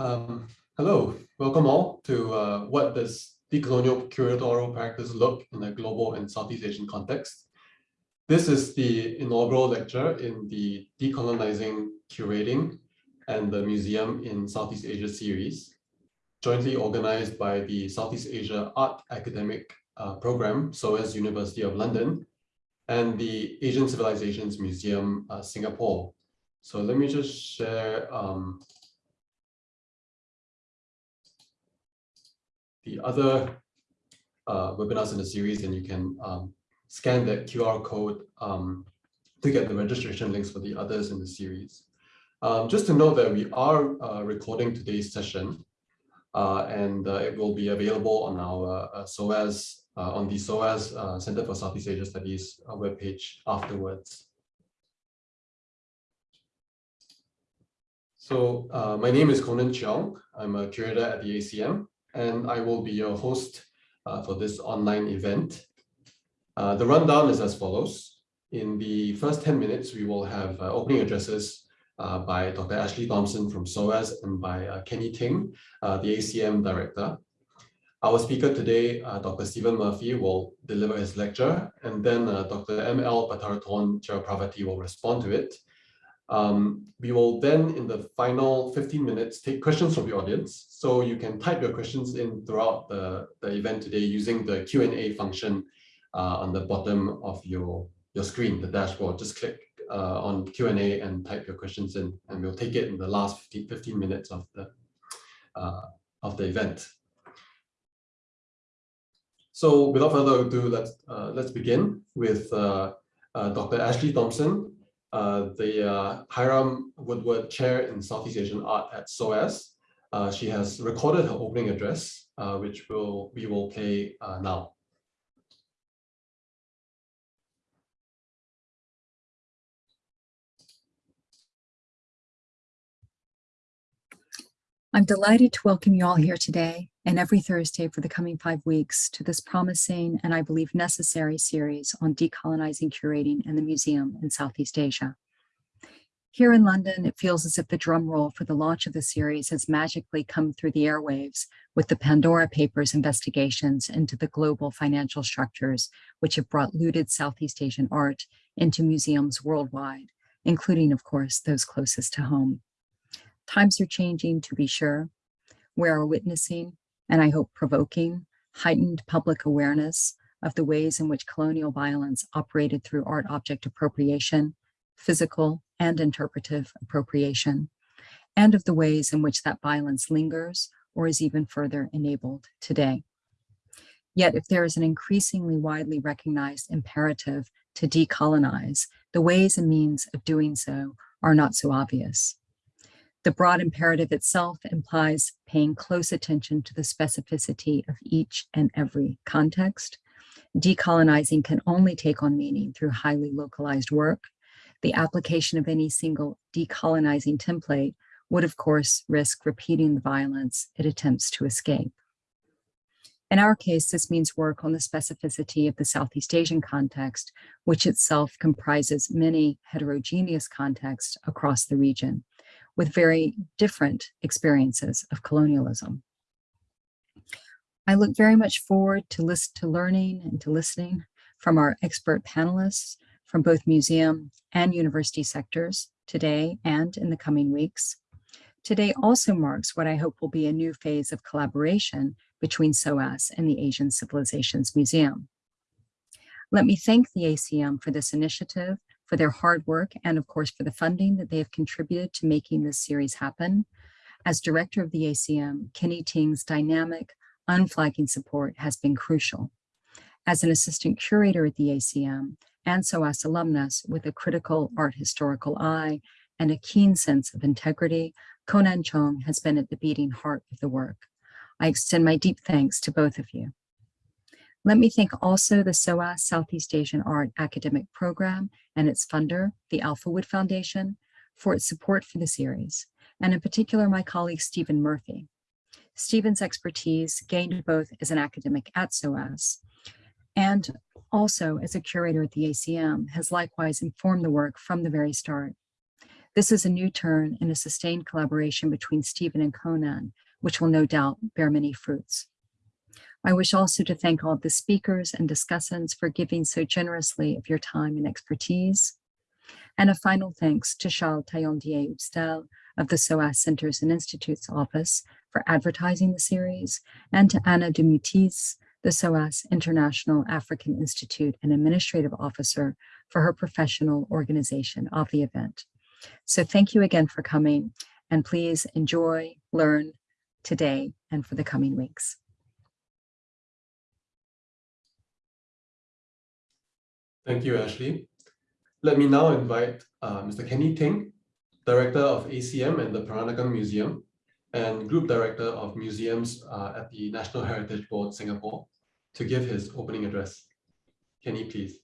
Um, hello, welcome all to uh, what does decolonial curatorial practice look in a global and Southeast Asian context. This is the inaugural lecture in the Decolonizing Curating and the Museum in Southeast Asia series, jointly organized by the Southeast Asia Art Academic uh, Program, SOAS University of London, and the Asian Civilizations Museum, uh, Singapore. So let me just share um, the other uh, webinars in the series, and you can um, scan that QR code um, to get the registration links for the others in the series. Um, just to note that we are uh, recording today's session, uh, and uh, it will be available on our uh, SOAS, uh, on the SOAS uh, Center for Southeast Asia Studies webpage afterwards. So my name is Conan Cheong. I'm a curator at the ACM, and I will be your host uh, for this online event. Uh, the rundown is as follows. In the first 10 minutes, we will have uh, opening addresses uh, by Dr. Ashley Thompson from SOAS and by uh, Kenny Ting, uh, the ACM director. Our speaker today, Dr. Stephen Murphy, will deliver his lecture, and then Dr. M.L. Pattaratorn Chirapravati will respond to it. Um, we will then, in the final 15 minutes, take questions from the audience. So you can type your questions in throughout the, the event today using the Q&A function uh, on the bottom of your, your screen, the dashboard. Just click uh, on Q&A and type your questions in, and we'll take it in the last 15, 15 minutes of the, uh, of the event. So without further ado, let's, uh, let's begin with uh, uh, Dr. Ashley Thompson, the uh, Hiram Woodward Chair in Southeast Asian Art at SOAS. Uh, she has recorded her opening address, uh, which will we will play uh, now. I'm delighted to welcome you all here today and every Thursday for the coming five weeks to this promising and I believe necessary series on decolonizing curating and the museum in Southeast Asia. Here in London, it feels as if the drum roll for the launch of the series has magically come through the airwaves with the Pandora Papers investigations into the global financial structures which have brought looted Southeast Asian art into museums worldwide, including, of course, those closest to home. Times are changing, to be sure. We are witnessing and I hope provoking, heightened public awareness of the ways in which colonial violence operated through art object appropriation, physical and interpretive appropriation, and of the ways in which that violence lingers or is even further enabled today. Yet if there is an increasingly widely recognized imperative to decolonize, the ways and means of doing so are not so obvious. The broad imperative itself implies paying close attention to the specificity of each and every context. Decolonizing can only take on meaning through highly localized work. The application of any single decolonizing template would, of course, risk repeating the violence it attempts to escape. In our case, this means work on the specificity of the Southeast Asian context, which itself comprises many heterogeneous contexts across the region with very different experiences of colonialism. I look very much forward to, list, to learning and to listening from our expert panelists from both museum and university sectors today and in the coming weeks. Today also marks what I hope will be a new phase of collaboration between SOAS and the Asian Civilizations Museum. Let me thank the ACM for this initiative for their hard work and of course for the funding that they have contributed to making this series happen. As director of the ACM, Kenny Ting's dynamic, unflagging support has been crucial. As an assistant curator at the ACM and SOAS alumnus with a critical art historical eye and a keen sense of integrity, Conan Cheong has been at the beating heart of the work. I extend my deep thanks to both of you. Let me thank also the SOAS Southeast Asian Art Academic Program and its funder, the Alphawood Foundation, for its support for the series, and in particular my colleague Stephen Murphy. Stephen's expertise gained both as an academic at SOAS and also as a curator at the ACM has likewise informed the work from the very start. This is a new turn in a sustained collaboration between Stephen and Conan, which will no doubt bear many fruits. I wish also to thank all the speakers and discussants for giving so generously of your time and expertise. And a final thanks to Charles Taillandier-Ustel of the SOAS Centers and Institutes Office for advertising the series, and to Anna Demutis, the SOAS International African Institute and Administrative Officer for her professional organization of the event. So thank you again for coming and please enjoy, learn today and for the coming weeks. Thank you, Ashley. Let me now invite uh, Mr. Kenny Ting, Director of ACM and the Peranakan Museum, and Group Director of Museums uh, at the National Heritage Board, Singapore, to give his opening address. Kenny, please.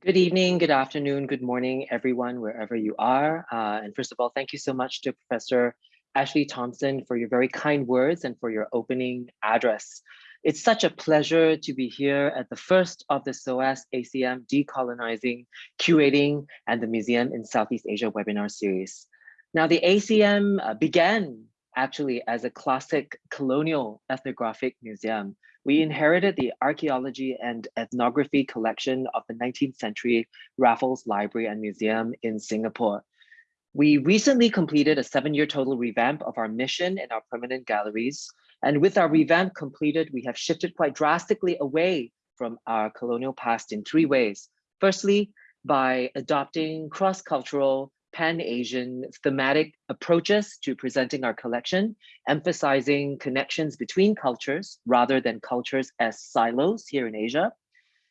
Good evening, good afternoon, good morning, everyone, wherever you are. Uh, and first of all, thank you so much to Professor Ashley Thompson for your very kind words and for your opening address. It's such a pleasure to be here at the first of the SOAS ACM Decolonizing, Curating, and the Museum in Southeast Asia webinar series. Now, the ACM uh, began actually as a classic colonial ethnographic museum. We inherited the archaeology and ethnography collection of the 19th century Raffles Library and Museum in Singapore. We recently completed a seven-year total revamp of our mission in our permanent galleries. And with our revamp completed, we have shifted quite drastically away from our colonial past in three ways. Firstly, by adopting cross-cultural, pan-Asian thematic approaches to presenting our collection, emphasizing connections between cultures rather than cultures as silos here in Asia.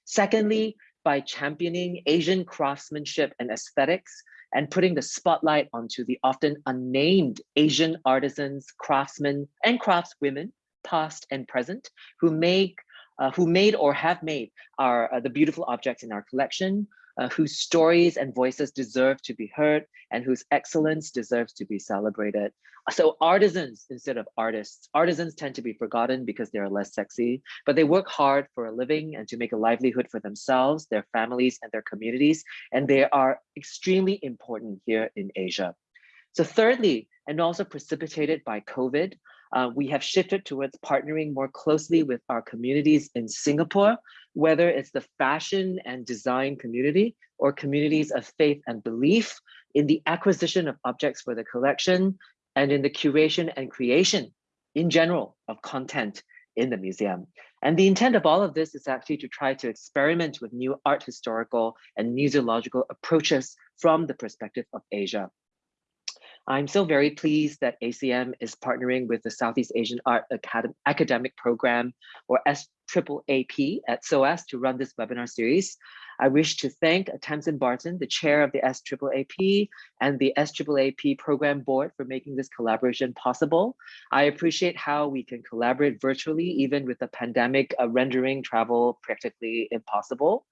Secondly, by championing Asian craftsmanship and aesthetics and putting the spotlight onto the often unnamed Asian artisans, craftsmen, and craftswomen, past and present, who make uh, who made or have made our uh, the beautiful objects in our collection, uh, whose stories and voices deserve to be heard and whose excellence deserves to be celebrated. So artisans instead of artists. Artisans tend to be forgotten because they are less sexy, but they work hard for a living and to make a livelihood for themselves, their families, and their communities. And they are extremely important here in Asia. So thirdly, and also precipitated by COVID, uh, we have shifted towards partnering more closely with our communities in Singapore, whether it's the fashion and design community or communities of faith and belief in the acquisition of objects for the collection and in the curation and creation in general of content in the museum. And the intent of all of this is actually to try to experiment with new art historical and museological approaches from the perspective of Asia. I'm so very pleased that ACM is partnering with the Southeast Asian Art Academy Academic Program or SAAP at SOAS to run this webinar series. I wish to thank Tamsin Barton, the chair of the SAAP and the SAAP program board for making this collaboration possible. I appreciate how we can collaborate virtually, even with the pandemic uh, rendering travel practically impossible.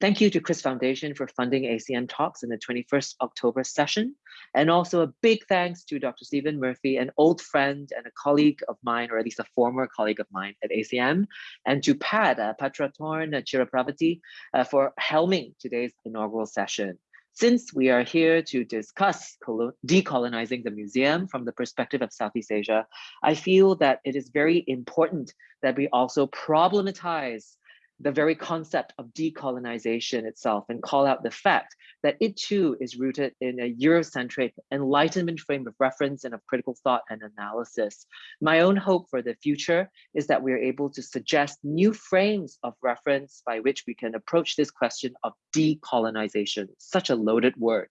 Thank you to Chris Foundation for funding ACM Talks in the 21st October session. And also a big thanks to Dr. Stephen Murphy, an old friend and a colleague of mine, or at least a former colleague of mine at ACM, and to Pat, uh, Pattaratorn uh, Chirapravati uh, for helming today's inaugural session. Since we are here to discuss decolonizing the museum from the perspective of Southeast Asia, I feel that it is very important that we also problematize the very concept of decolonization itself and call out the fact that it too is rooted in a Eurocentric enlightenment frame of reference and of critical thought and analysis. My own hope for the future is that we are able to suggest new frames of reference by which we can approach this question of decolonization, such a loaded word.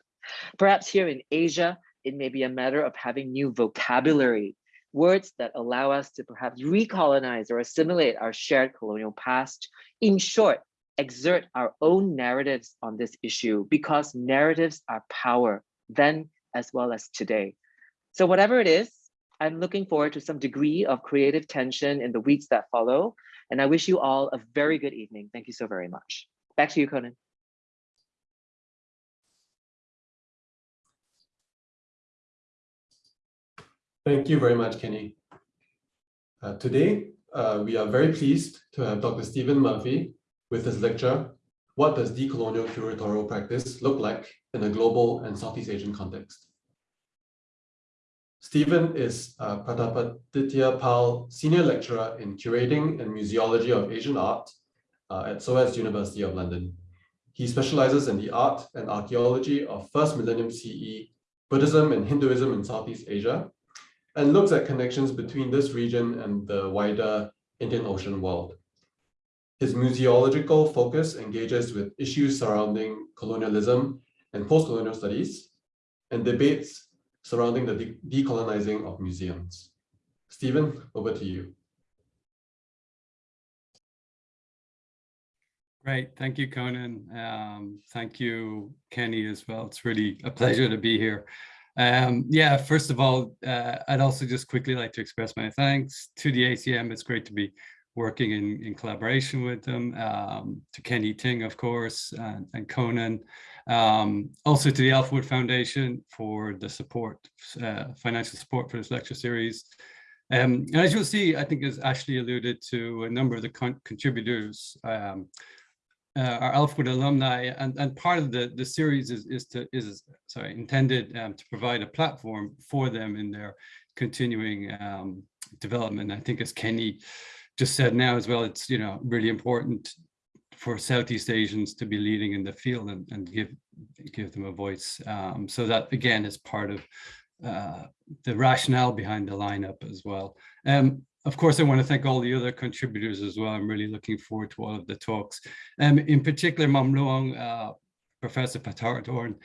Perhaps here in Asia, it may be a matter of having new vocabulary words that allow us to perhaps recolonize or assimilate our shared colonial past. In short, exert our own narratives on this issue because narratives are power then as well as today. So whatever it is, I'm looking forward to some degree of creative tension in the weeks that follow. And I wish you all a very good evening. Thank you so very much. Back to you, Conan. Thank you very much, Kenny. Uh, today, uh, we are very pleased to have Dr. Stephen Murphy with his lecture, what does decolonial curatorial practice look like in a global and Southeast Asian context? Stephen is uh, Pratapaditya Pal Senior Lecturer in Curating and Museology of Asian Art uh, at SOAS University of London. He specializes in the art and archaeology of first millennium CE, Buddhism and Hinduism in Southeast Asia, and looks at connections between this region and the wider Indian Ocean world. His museological focus engages with issues surrounding colonialism and post-colonial studies and debates surrounding the de decolonizing of museums. Stephen, over to you. Great, thank you, Conan. Um, thank you, Kenny, as well. It's really a pleasure to be here. Um, yeah, first of all, uh, I'd also just quickly like to express my thanks to the ACM. It's great to be working in, in collaboration with them, um, to Kenny Ting, of course, and, and Conan, um, also to the Alphawood Foundation for the support, uh, financial support for this lecture series. Um, and as you'll see, I think as Ashley alluded to, a number of the con contributors um, uh, are Alphawood alumni, and, and part of the, the series is, is, to, is sorry, intended um, to provide a platform for them in their continuing um, development. I think as Kenny just said now as well, it's you know really important for Southeast Asians to be leading in the field and, and give give them a voice. Um, so that again is part of uh, the rationale behind the lineup as well. Um, of course, I want to thank all the other contributors as well. I'm really looking forward to all of the talks. Um, in particular, Mom Luang, uh, Professor Pattaratorn,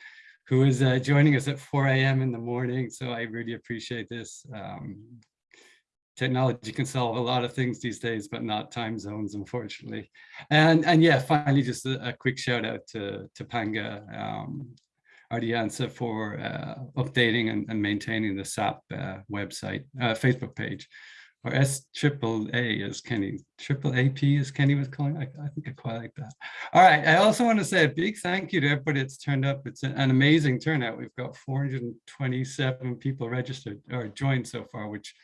who is uh, joining us at 4 a.m. in the morning. So I really appreciate this. Um, technology can solve a lot of things these days, but not time zones, unfortunately. And and yeah, finally, just a, a quick shout out to to Panga um, Ardiansa for uh, updating and, and, maintaining the SAP uh, website, uh, Facebook page, or S triple A as Kenny, triple AP as Kenny was calling. I, I think I quite like that. All right, I also want to say a big thank you to everybody that's turned up. It's an amazing turnout. We've got 427 people registered or joined so far, which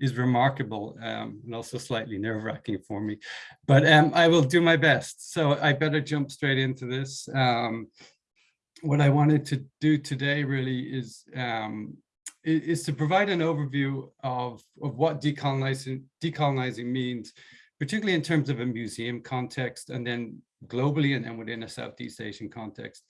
is remarkable um, and also slightly nerve wracking for me, but um, I will do my best. So I better jump straight into this. Um, what I wanted to do today really is um, is to provide an overview of, of what decolonizing, decolonizing means, particularly in terms of a museum context and then globally and then within a Southeast Asian context.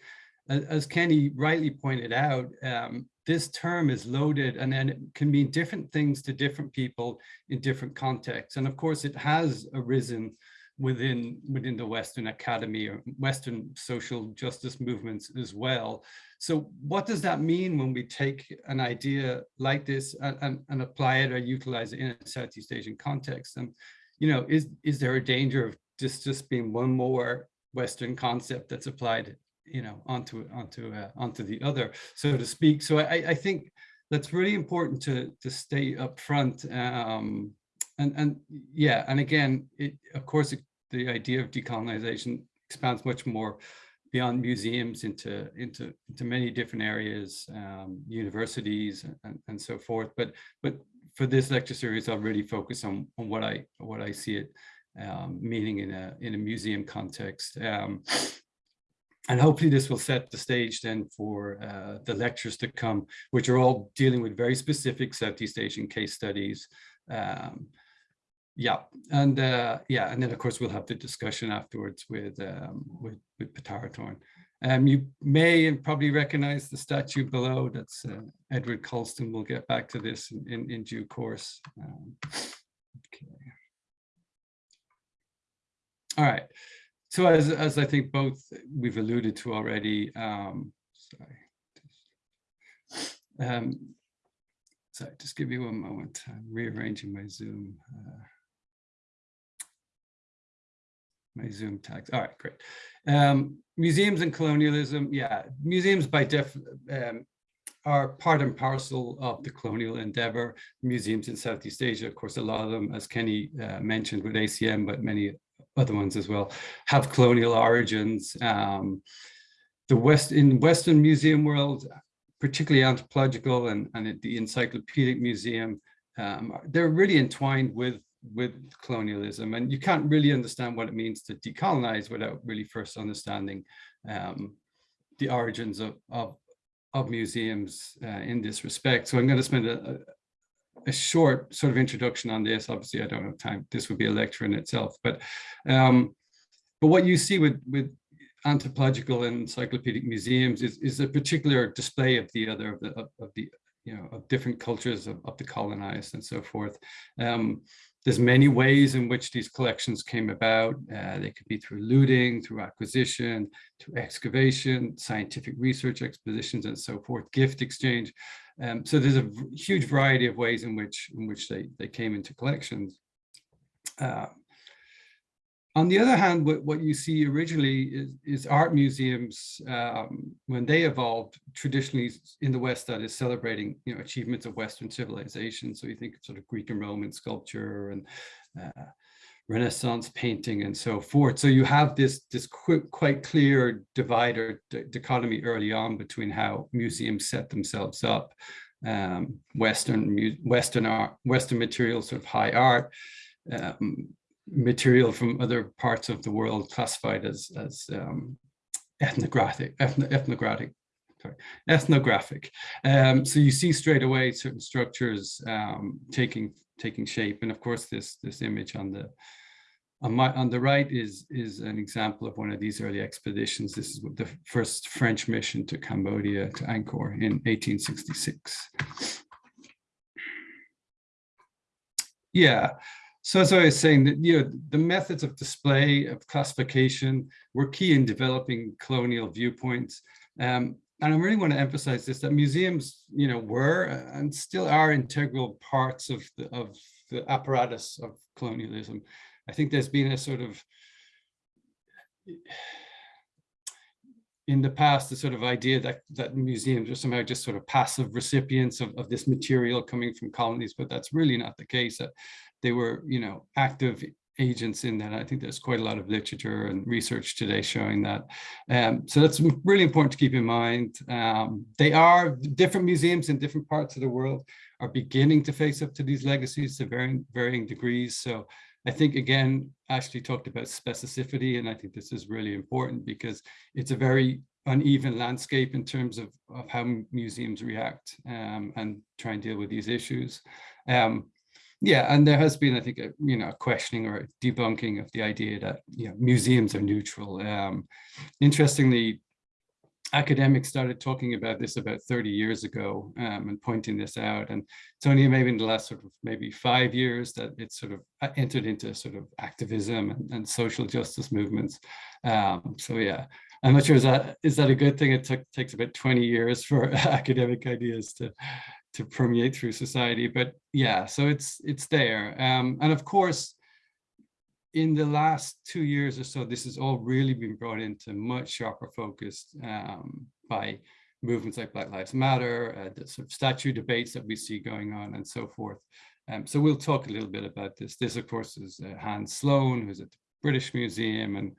As, Kenny rightly pointed out, um, this term is loaded and then it can mean different things to different people in different contexts. And of course, it has arisen within within the Western Academy or Western social justice movements as well. So what does that mean when we take an idea like this and, and, and apply it or utilize it in a Southeast Asian context? And, you know, is, is there a danger of just, just being one more Western concept that's applied you know, onto onto uh, onto the other, so to speak. So I, I think that's really important to to stay up front. Um, and and yeah, and again, it, of course, it, the idea of decolonization expands much more beyond museums into into into many different areas, um, universities and, and so forth. But but for this lecture series, I'll really focus on on what I what I see it um, meaning in a in a museum context. Um, and hopefully this will set the stage then for uh, the lectures to come, which are all dealing with very specific Southeast Asian case studies. Um, yeah, and uh, yeah, and then of course we'll have the discussion afterwards with um, with, with Pattaratorn. Um, you may probably recognize the statue below. That's uh, Edward Colston. We'll get back to this in, in, in due course. Um, okay. All right. So as, as I think both we've alluded to already, um, sorry, um, sorry, just give me one moment. I'm rearranging my Zoom, uh, my Zoom tags. All right, great. Um, museums and colonialism, yeah, museums by def um, are part and parcel of the colonial endeavor. Museums in Southeast Asia, of course, a lot of them, as Kenny uh, mentioned with ACM, but many other ones as well, have colonial origins. Um, the West in Western museum world, particularly anthropological and, and the Encyclopedic Museum, um, they're really entwined with with colonialism. And you can't really understand what it means to decolonize without really first understanding um, the origins of, of, of museums uh, in this respect. So I'm going to spend a, a short sort of introduction on this. Obviously, I don't have time. This would be a lecture in itself. But um, but what you see with with anthropological and encyclopedic museums is, is a particular display of the other of the of, of the you know of different cultures of, of the colonized and so forth. Um, there's many ways in which these collections came about. Uh, they could be through looting, through acquisition, through excavation, scientific research expeditions, and so forth, gift exchange. Um, so there's a huge variety of ways in which in which they, they came into collections. Uh, on the other hand, what, what you see originally is, is art museums, um, when they evolved traditionally in the West, that is celebrating you know, achievements of Western civilization. So you think of sort of Greek and Roman sculpture and uh, Renaissance painting and so forth. So you have this, this quick, quite clear divider dichotomy early on between how museums set themselves up, um, Western, Western art, Western materials, sort of high art, um, material from other parts of the world classified as, as um, ethnographic, ethno, ethnographic, sorry, ethnographic. Um, so you see straight away certain structures um, taking taking shape, and of course this this image on the on my on the right is is an example of one of these early expeditions. This is the first French mission to Cambodia to Angkor in 1866. Yeah, so as I was saying, that you know, the methods of display, of classification were key in developing colonial viewpoints. Um, and I really want to emphasize this, that museums, you know, were and still are integral parts of the, of the apparatus of colonialism. I think there's been a sort of, in the past, the sort of idea that, that museums are somehow just sort of passive recipients of, of this material coming from colonies, but that's really not the case. That they were, you know, active agents in that. I think there's quite a lot of literature and research today showing that. Um, so that's really important to keep in mind. Um, they are different museums in different parts of the world are beginning to face up to these legacies to varying, varying degrees. So I think, again, Ashley talked about specificity, and I think this is really important because it's a very uneven landscape in terms of, of how museums react um, and try and deal with these issues. Um, yeah, and there has been, I think, a, you know, a questioning or a debunking of the idea that you know, museums are neutral. Um, interestingly, academics started talking about this about 30 years ago um, and pointing this out. And it's only maybe in the last sort of maybe five years that it's sort of uh, entered into sort of activism and, and social justice movements. Um, so yeah, I'm not sure is that is that a good thing? It took takes about 20 years for academic ideas to to permeate through society. But yeah, so it's it's there. Um, and of course, in the last two years or so, this has all really been brought into much sharper focus um, by movements like Black Lives Matter, uh, the sort of statue debates that we see going on and so forth. Um, so we'll talk a little bit about this. This, of course, is uh, Hans Sloane, who's at the British Museum and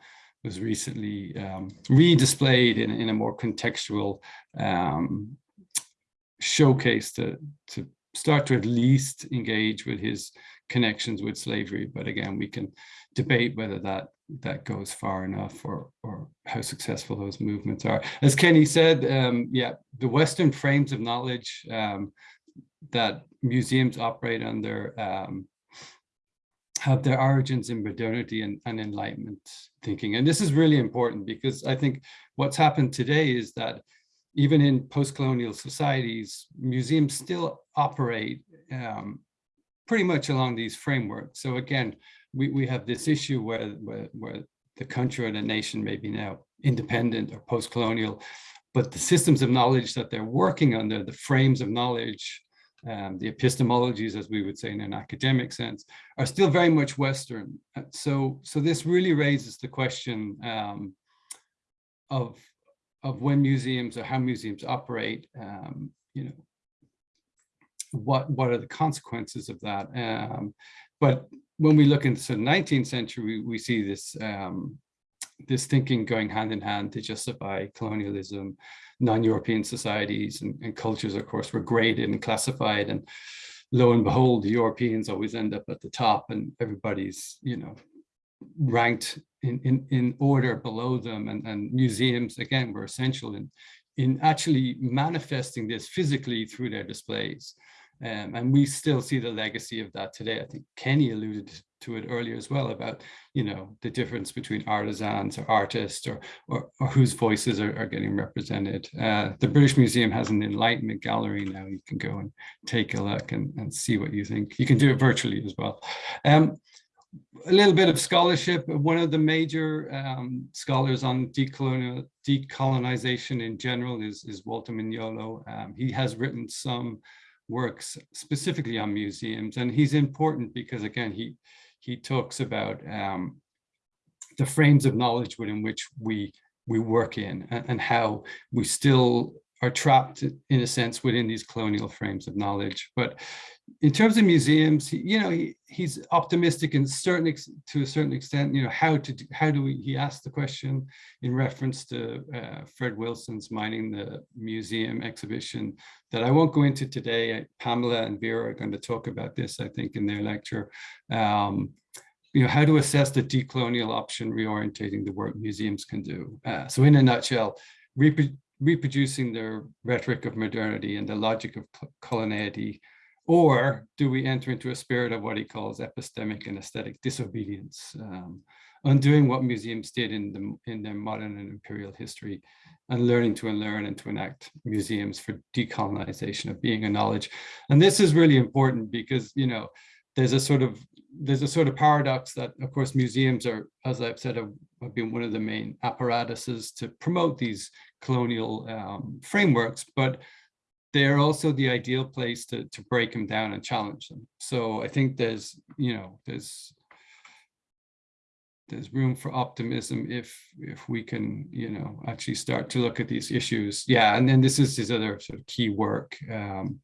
was recently um, re-displayed in, in a more contextual um, showcase to, to start to at least engage with his connections with slavery. But again, we can debate whether that that goes far enough or or how successful those movements are. As Kenny said, um, yeah, the Western frames of knowledge um, that museums operate under um, have their origins in modernity and, and enlightenment thinking. And this is really important because I think what's happened today is that even in post-colonial societies, museums still operate um, pretty much along these frameworks. So again, we, we have this issue where, where, where the country or the nation may be now independent or post-colonial, but the systems of knowledge that they're working under, the frames of knowledge, um, the epistemologies, as we would say in an academic sense, are still very much Western. So, so this really raises the question um, of of when museums or how museums operate, um, you know, what what are the consequences of that? Um, but when we look into the 19th century, we, we see this um, this thinking going hand in hand to justify colonialism, non-European societies and, and, cultures, of course, were graded and classified. And lo and behold, the Europeans always end up at the top and everybody's, you know, ranked in, in, in order below them and, and museums, again, were essential in, in actually manifesting this physically through their displays. Um, and we still see the legacy of that today. I think Kenny alluded to it earlier as well about, you know, the difference between artisans or artists or, or, or whose voices are, are getting represented. Uh, the British Museum has an Enlightenment gallery now. You can go and take a look and, and see what you think. You can do it virtually as well. Um, a little bit of scholarship. One of the major um, scholars on decolonial, decolonization in general is, is Walter Mignolo. Um, he has written some works specifically on museums, and he's important because, again, he he talks about um, the frames of knowledge within which we we work in, and, and how we still are trapped in a sense within these colonial frames of knowledge. But in terms of museums, he, you know, he, he's optimistic in certain to a certain extent. You know, how to do, how do we? He asked the question in reference to uh, Fred Wilson's mining the museum exhibition that I won't go into today. Pamela and Vera are going to talk about this, I think, in their lecture. Um, you know, how to assess the decolonial option, reorientating the work museums can do. Uh, so in a nutshell, reproducing the rhetoric of modernity and the logic of coloniality, or do we enter into a spirit of what he calls epistemic and aesthetic disobedience, um, undoing what museums did in, the, in their modern and imperial history, and learning to unlearn and to enact museums for decolonization of being and knowledge. And this is really important because, you know, there's a sort of there's a sort of paradox that, of course, museums are, as I've said, have, have been one of the main apparatuses to promote these colonial um, frameworks, but they're also the ideal place to, to break them down and challenge them. So I think there's, you know, there's there's room for optimism if if we can, you know, actually start to look at these issues. Yeah, and then this is his other sort of key work. Um,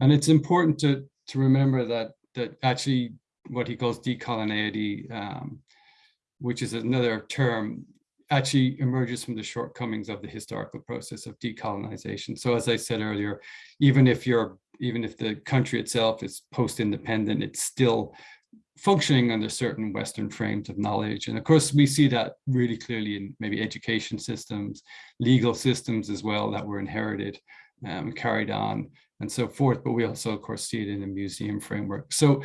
and it's important to to remember that that actually what he calls decoloniality, um, which is another term, actually emerges from the shortcomings of the historical process of decolonization. So as I said earlier, even if you're even if the country itself is post-independent, it's still functioning under certain Western frames of knowledge. And of course, we see that really clearly in maybe education systems, legal systems as well that were inherited um, carried on and so forth. But we also, of course, see it in the museum framework. So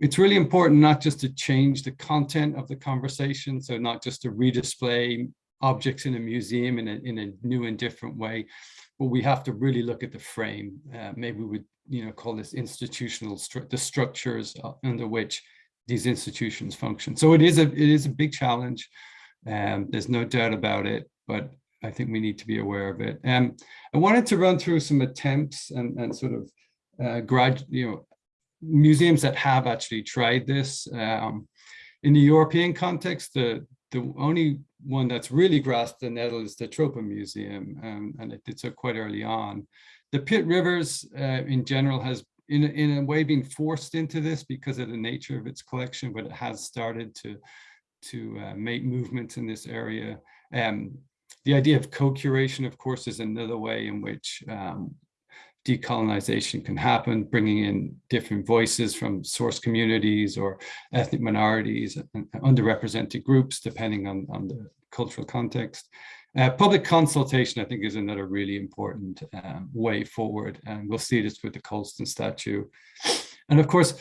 it's really important not just to change the content of the conversation, so not just to redisplay objects in a museum in a, in a new and different way, but we have to really look at the frame. Uh, maybe we would you know, call this institutional, stru the structures uh, under which these institutions function. So it is a, it is a big challenge. Um, there's no doubt about it, but I think we need to be aware of it. Um, I wanted to run through some attempts and, and sort of uh, grad, you know, museums that have actually tried this. Um, in the European context, the, the only one that's really grasped the nettle is the Tropen Museum, um, and it did so quite early on. The Pitt Rivers uh, in general has in a, in a way been forced into this because of the nature of its collection, but it has started to, to uh, make movements in this area. Um, the idea of co-curation, of course, is another way in which um, decolonization can happen, bringing in different voices from source communities or ethnic minorities and underrepresented groups, depending on, on the cultural context. Uh, public consultation, I think, is another really important um, way forward, and we'll see this with the Colston statue. And of course,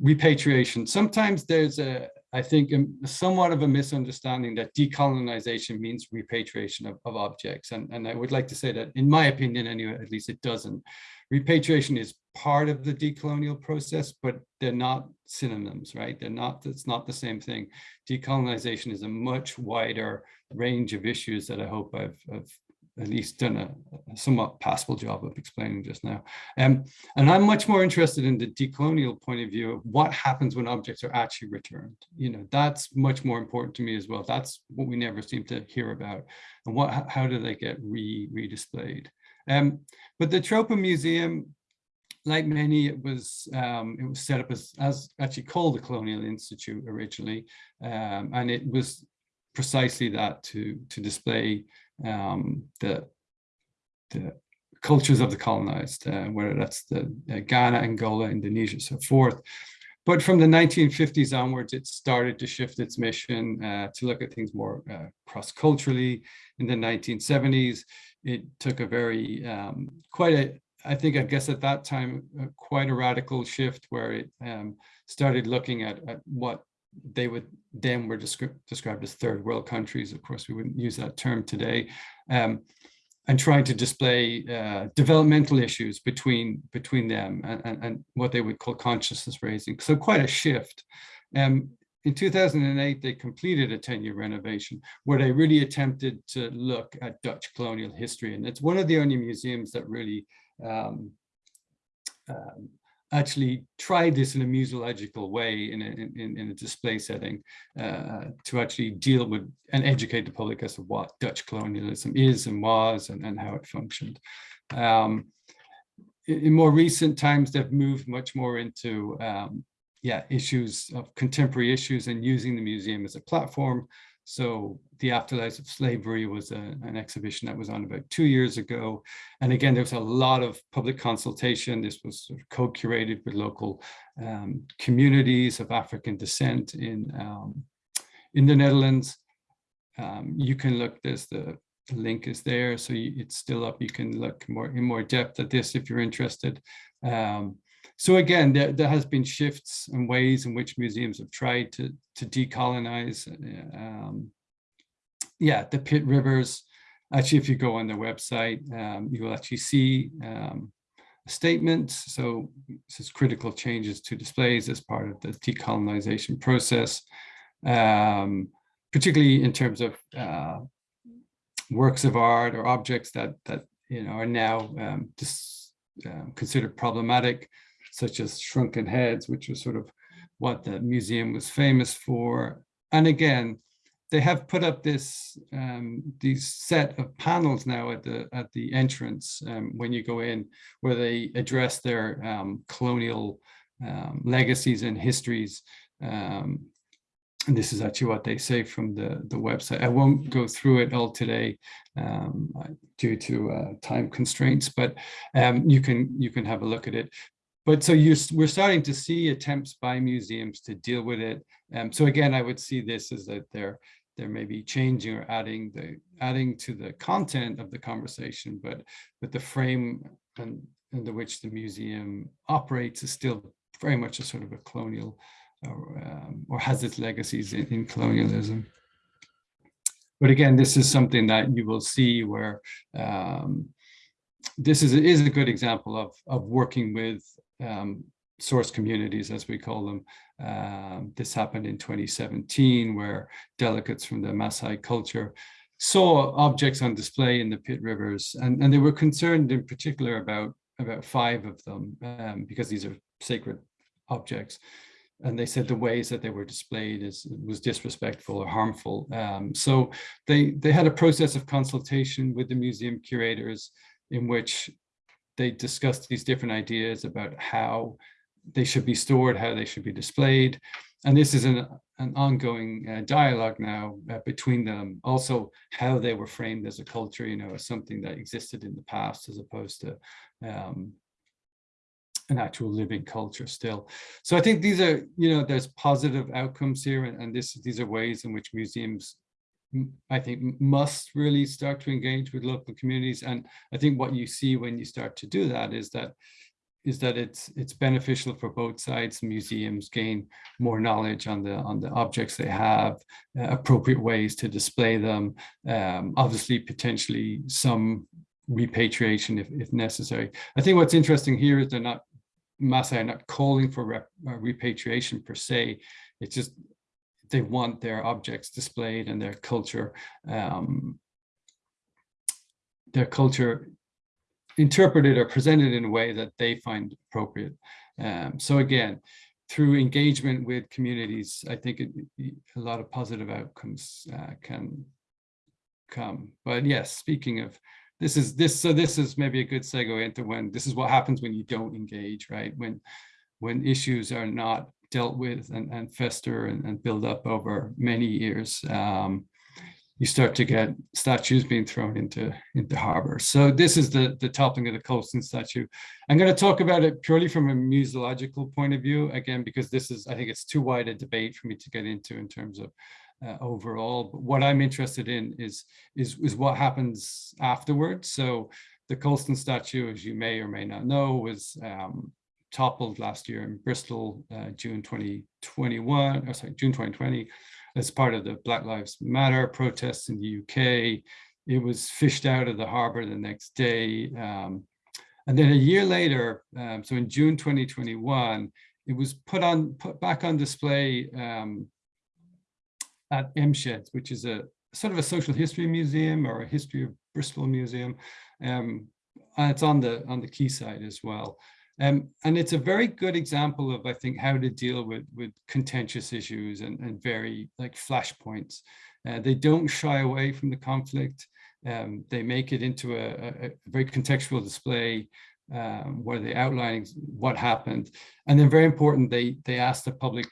repatriation. Sometimes there's a, I think, um, somewhat of a misunderstanding that decolonization means repatriation of, of objects. And, and I would like to say that, in my opinion, anyway, at least it doesn't. Repatriation is part of the decolonial process, but they're not synonyms, right? They're not, it's not the same thing. Decolonization is a much wider range of issues that I hope I've, I've at least done a, a, somewhat passable job of explaining just now. Um, and I'm much more interested in the decolonial point of view of what happens when objects are actually returned. You know, that's much more important to me as well. That's what we never seem to hear about. And what, how do they get re, redisplayed? Um, but the Tropen Museum, like many, it was um, it was set up as, as actually called the Colonial Institute originally, um, and it was precisely that to to display um, the, the cultures of the colonized, uh, whether that's the uh, Ghana, Angola, Indonesia, so forth. But from the 1950s onwards, it started to shift its mission uh, to look at things more uh, cross-culturally. In the 1970s, it took a very, um, quite a, I think, I guess at that time, quite a radical shift where it um, started looking at, at what they would then were descri described as third world countries. Of course, we wouldn't use that term today. Um, and trying to display uh, developmental issues between between them and, and, and, what they would call consciousness raising. So quite a shift. Um, in 2008, they completed a 10-year renovation where they really attempted to look at Dutch colonial history. And it's one of the only museums that really um, um, actually tried this in a museological way in a, in, in a display setting uh, to actually deal with and educate the public as to what Dutch colonialism is and was and, and how it functioned. Um, in, more recent times, they've moved much more into um, yeah, issues of contemporary issues and using the museum as a platform so the afterlife of slavery was a, an exhibition that was on about two years ago. And again, there was a lot of public consultation. This was sort of co-curated with local um, communities of African descent in, um, in the Netherlands. Um, you can look, there's the, the link is there, so you, it's still up. You can look more in more depth at this if you're interested. Um, so again, there, there has been shifts and ways in which museums have tried to, to decolonize. Um, yeah, the Pitt Rivers. Actually, if you go on their website, um, you will actually see um, a statement. So this is critical changes to displays as part of the decolonization process, um, particularly in terms of uh, works of art or objects that that you know are now um, uh, considered problematic such as shrunken heads, which was sort of what the museum was famous for. And again, they have put up this um, these set of panels now at the at the entrance um, when you go in, where they address their um, colonial um, legacies and histories. Um, and this is actually what they say from the the website. I won't go through it all today um, due to uh, time constraints, but you can you can have a look at it but so you we're starting to see attempts by museums to deal with it. Um, so again, I would see this as that they're they're maybe changing or adding the adding to the content of the conversation, but but the frame and under which the museum operates is still very much a sort of a colonial or, um, or has its legacies in, in colonialism. But again, this is something that you will see where um, this is, is a good example of, of working with um, source communities, as we call them. Um, this happened in 2017, where delegates from the Maasai culture saw objects on display in the Pitt Rivers, and, and they were concerned in particular about, about five of them, um, because these are sacred objects. And they said the ways that they were displayed is, was disrespectful or harmful. Um, so they, they had a process of consultation with the museum curators in which they discussed these different ideas about how they should be stored, how they should be displayed. And this is an, an ongoing uh, dialogue now uh, between them. Also, how they were framed as a culture, you know, as something that existed in the past as opposed to um, an actual living culture still. So I think these are, you know, there's positive outcomes here, and, and this these are ways in which museums I think must really start to engage with local communities. And I think what you see when you start to do that is that is that it's it's beneficial for both sides. Museums gain more knowledge on the on the objects they have, uh, appropriate ways to display them. Um, obviously, potentially some repatriation if, if necessary. I think what's interesting here is they're not Maasai are not calling for rep, uh, repatriation per se. It's just they want their objects displayed and their culture um, their culture interpreted or presented in a way that they find appropriate. Um, so again, through engagement with communities, I think it, a lot of positive outcomes uh, can come. But yes, speaking of this is this, so this is maybe a good segue into when this is what happens when you don't engage, right? When when issues are not dealt with and, and fester and, and, build up over many years. Um, you start to get statues being thrown into into harbor. So this is the the toppling of the Colston statue. I'm going to talk about it purely from a museological point of view again because this is I think it's too wide a debate for me to get into in terms of uh, overall. But what I'm interested in is is is what happens afterwards. So the Colston statue, as you may or may not know, was um, toppled last year in Bristol, uh, June 2021, or sorry, June 2020 as part of the Black Lives Matter protests in the UK. It was fished out of the harbor the next day. Um, and then a year later, um, so in June 2021, it was put on put back on display um, at M Shed, which is a sort of a social history museum or a history of Bristol museum. Um, and it's on the on the quayside as well. Um, and it's a very good example of, I think, how to deal with, with contentious issues and, and very like flashpoints. Uh, they don't shy away from the conflict. Um, they make it into a, a, very contextual display um, where they outline what happened. And then very important, they, they ask the public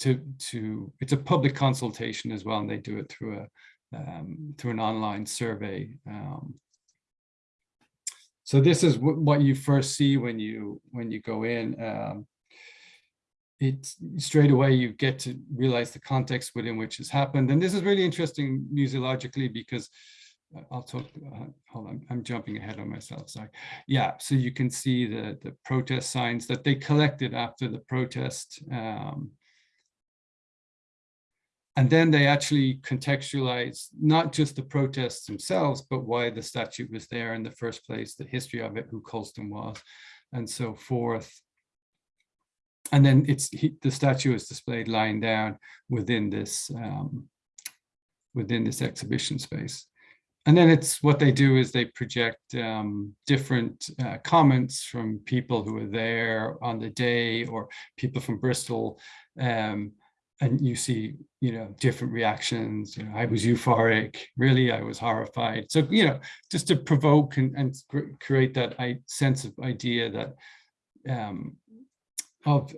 to, to, it's a public consultation as well, and they do it through a, um, through an online survey. Um, so this is what you first see when you when you go in. Um, it's straight away you get to realize the context within which has happened. And this is really interesting museologically because uh, I'll talk, uh, hold on, I'm jumping ahead on myself, sorry. Yeah, so you can see the, the protest signs that they collected after the protest. Um, and then they actually contextualize not just the protests themselves, but why the statue was there in the first place, the history of it, who Colston was, and so forth. And then it's he, the statue is displayed lying down within this um, within this exhibition space. And then it's what they do is they project um, different uh, comments from people who were there on the day or people from Bristol um, and you see, you know, different reactions. You know, I was euphoric, really, I was horrified. So, you know, just to provoke and, and create that sense of idea that um, of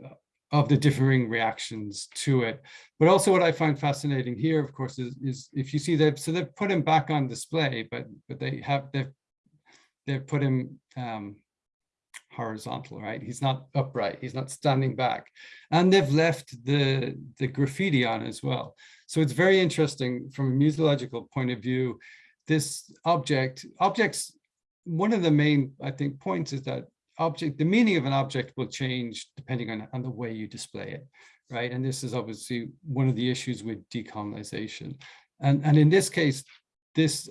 of the differing reactions to it. But also what I find fascinating here, of course, is, is if you see that, so they've put him back on display, but but they have they've they've put him um, horizontal, right? He's not upright, he's not standing back. And they've left the, the graffiti on as well. So it's very interesting from a museological point of view, this object, objects, one of the main, I think, points is that object, the meaning of an object will change depending on, on the way you display it, right? And this is obviously one of the issues with decolonization. And, and in this case, this,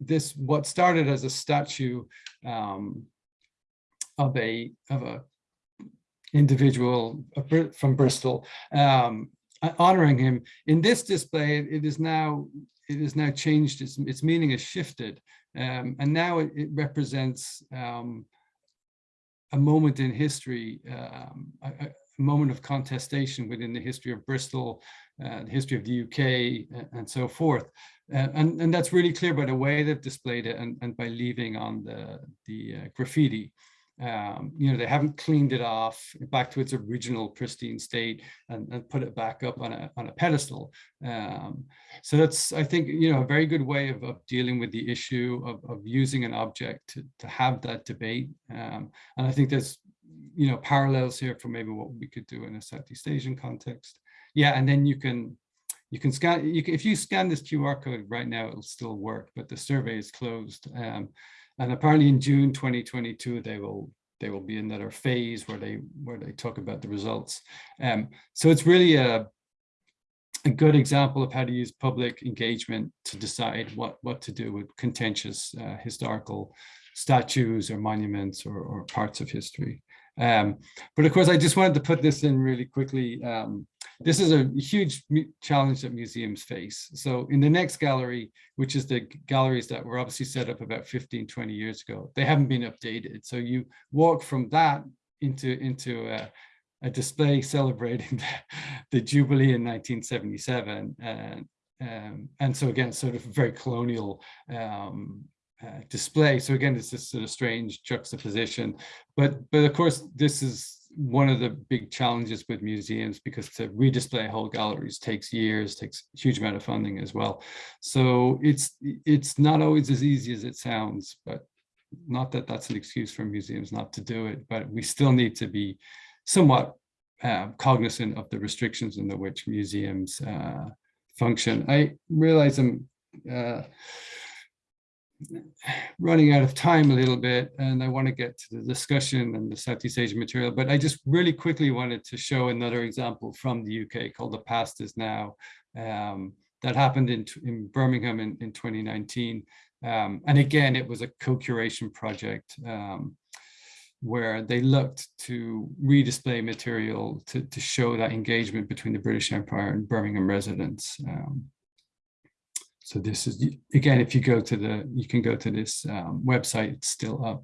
this what started as a statue um, of a of a individual from Bristol, um, honoring him. In this display, it is now it is now changed. Its its meaning has shifted, um, and now it, it represents um, a moment in history, um, a, a, moment of contestation within the history of Bristol, uh, the history of the UK, and so forth. Uh, and, and that's really clear by the way they've displayed it and, and by leaving on the, the uh, graffiti um, you know, they haven't cleaned it off back to its original pristine state and, and put it back up on a, on a pedestal. Um, so that's, I think, you know, a very good way of, of dealing with the issue of, of using an object to, to have that debate. Um, and I think there's, you know, parallels here for maybe what we could do in a Southeast Asian context. Yeah, and then you can, you can scan, you can, if you scan this QR code right now, it'll still work, but the survey is closed. And apparently in June 2022, they will they will be in another phase where they where they talk about the results. Um, so it's really a a good example of how to use public engagement to decide what what to do with contentious uh, historical statues or monuments or, or parts of history. Um, but of course, I just wanted to put this in really quickly. Um, this is a huge challenge that museums face. So in the next gallery, which is the galleries that were obviously set up about 15, 20 years ago, they haven't been updated. So you walk from that into, into a, a display celebrating the, the, Jubilee in 1977. And, um, and so again, sort of very colonial um, uh, display. So again, it's this sort of strange juxtaposition. But but of course, this is one of the big challenges with museums because to redisplay whole galleries takes years, takes huge amount of funding as well. So it's it's not always as easy as it sounds, but not that that's an excuse for museums not to do it, but we still need to be somewhat uh, cognizant of the restrictions in the which museums uh, function. I realize I'm uh, running out of time a little bit and I want to get to the discussion and the Southeast Asian material, but I just really quickly wanted to show another example from the UK called The Past is Now um, that happened in, in Birmingham in, in 2019. Um, and again, it was a co-curation project um, where they looked to redisplay material to, to show that engagement between the British Empire and Birmingham residents. Um, so this is, again, if you go to the, you can go to this um, website, it's still up.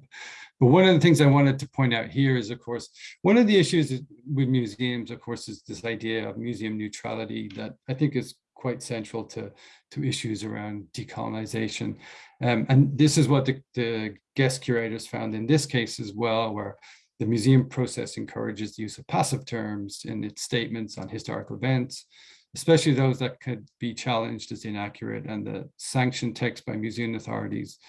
But one of the things I wanted to point out here is, of course, one of the issues with museums, of course, is this idea of museum neutrality that I think is quite central to, to issues around decolonization. Um, and this is what the, the guest curators found in this case as well, where the museum process encourages the use of passive terms in its statements on historical events, especially those that could be challenged as inaccurate and the sanctioned text by museum authorities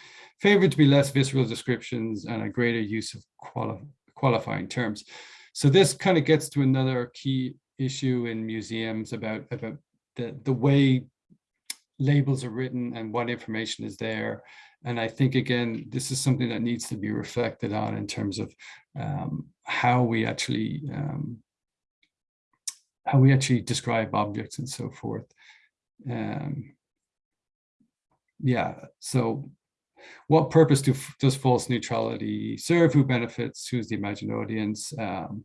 favored to be less visceral descriptions and a greater use of quali qualifying terms. So this kind of gets to another key issue in museums about, about the, the way labels are written and what information is there. And I think, again, this is something that needs to be reflected on in terms of um, how we actually um, how we actually describe objects and so forth. Um, yeah, so what purpose do, does false neutrality serve? Who benefits? Who's the imagined audience? Um,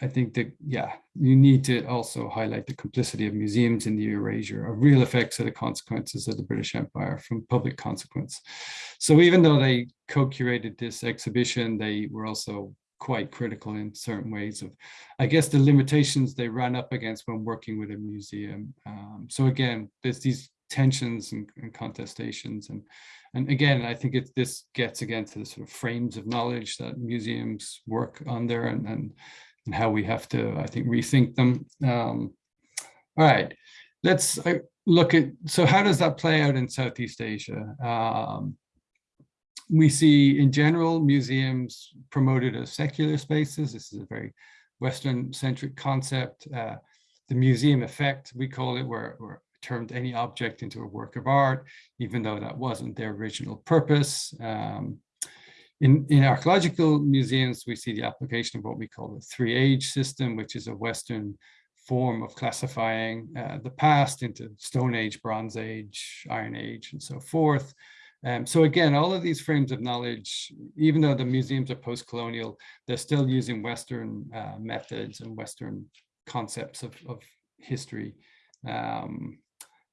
I think that, yeah, you need to also highlight the complicity of museums in the erasure of real effects of the consequences of the British Empire from public consequence. So even though they co-curated this exhibition, they were also quite critical in certain ways of, I guess, the limitations they ran up against when working with a museum. Um, so again, there's these tensions and, and, contestations. And, and again, I think it, this gets again to the sort of frames of knowledge that museums work under and, and and how we have to, I think, rethink them. Um, all right, let's uh, look at, so how does that play out in Southeast Asia? Um, we see in general museums promoted as secular spaces. This is a very Western centric concept. Uh, the museum effect, we call it, where, where turned any object into a work of art, even though that wasn't their original purpose. Um, in, in archaeological museums, we see the application of what we call the three age system, which is a Western form of classifying uh, the past into Stone Age, Bronze Age, Iron Age, and so forth. Um, so again, all of these frames of knowledge, even though the museums are post-colonial, they're still using Western uh, methods and Western concepts of, of history. Um,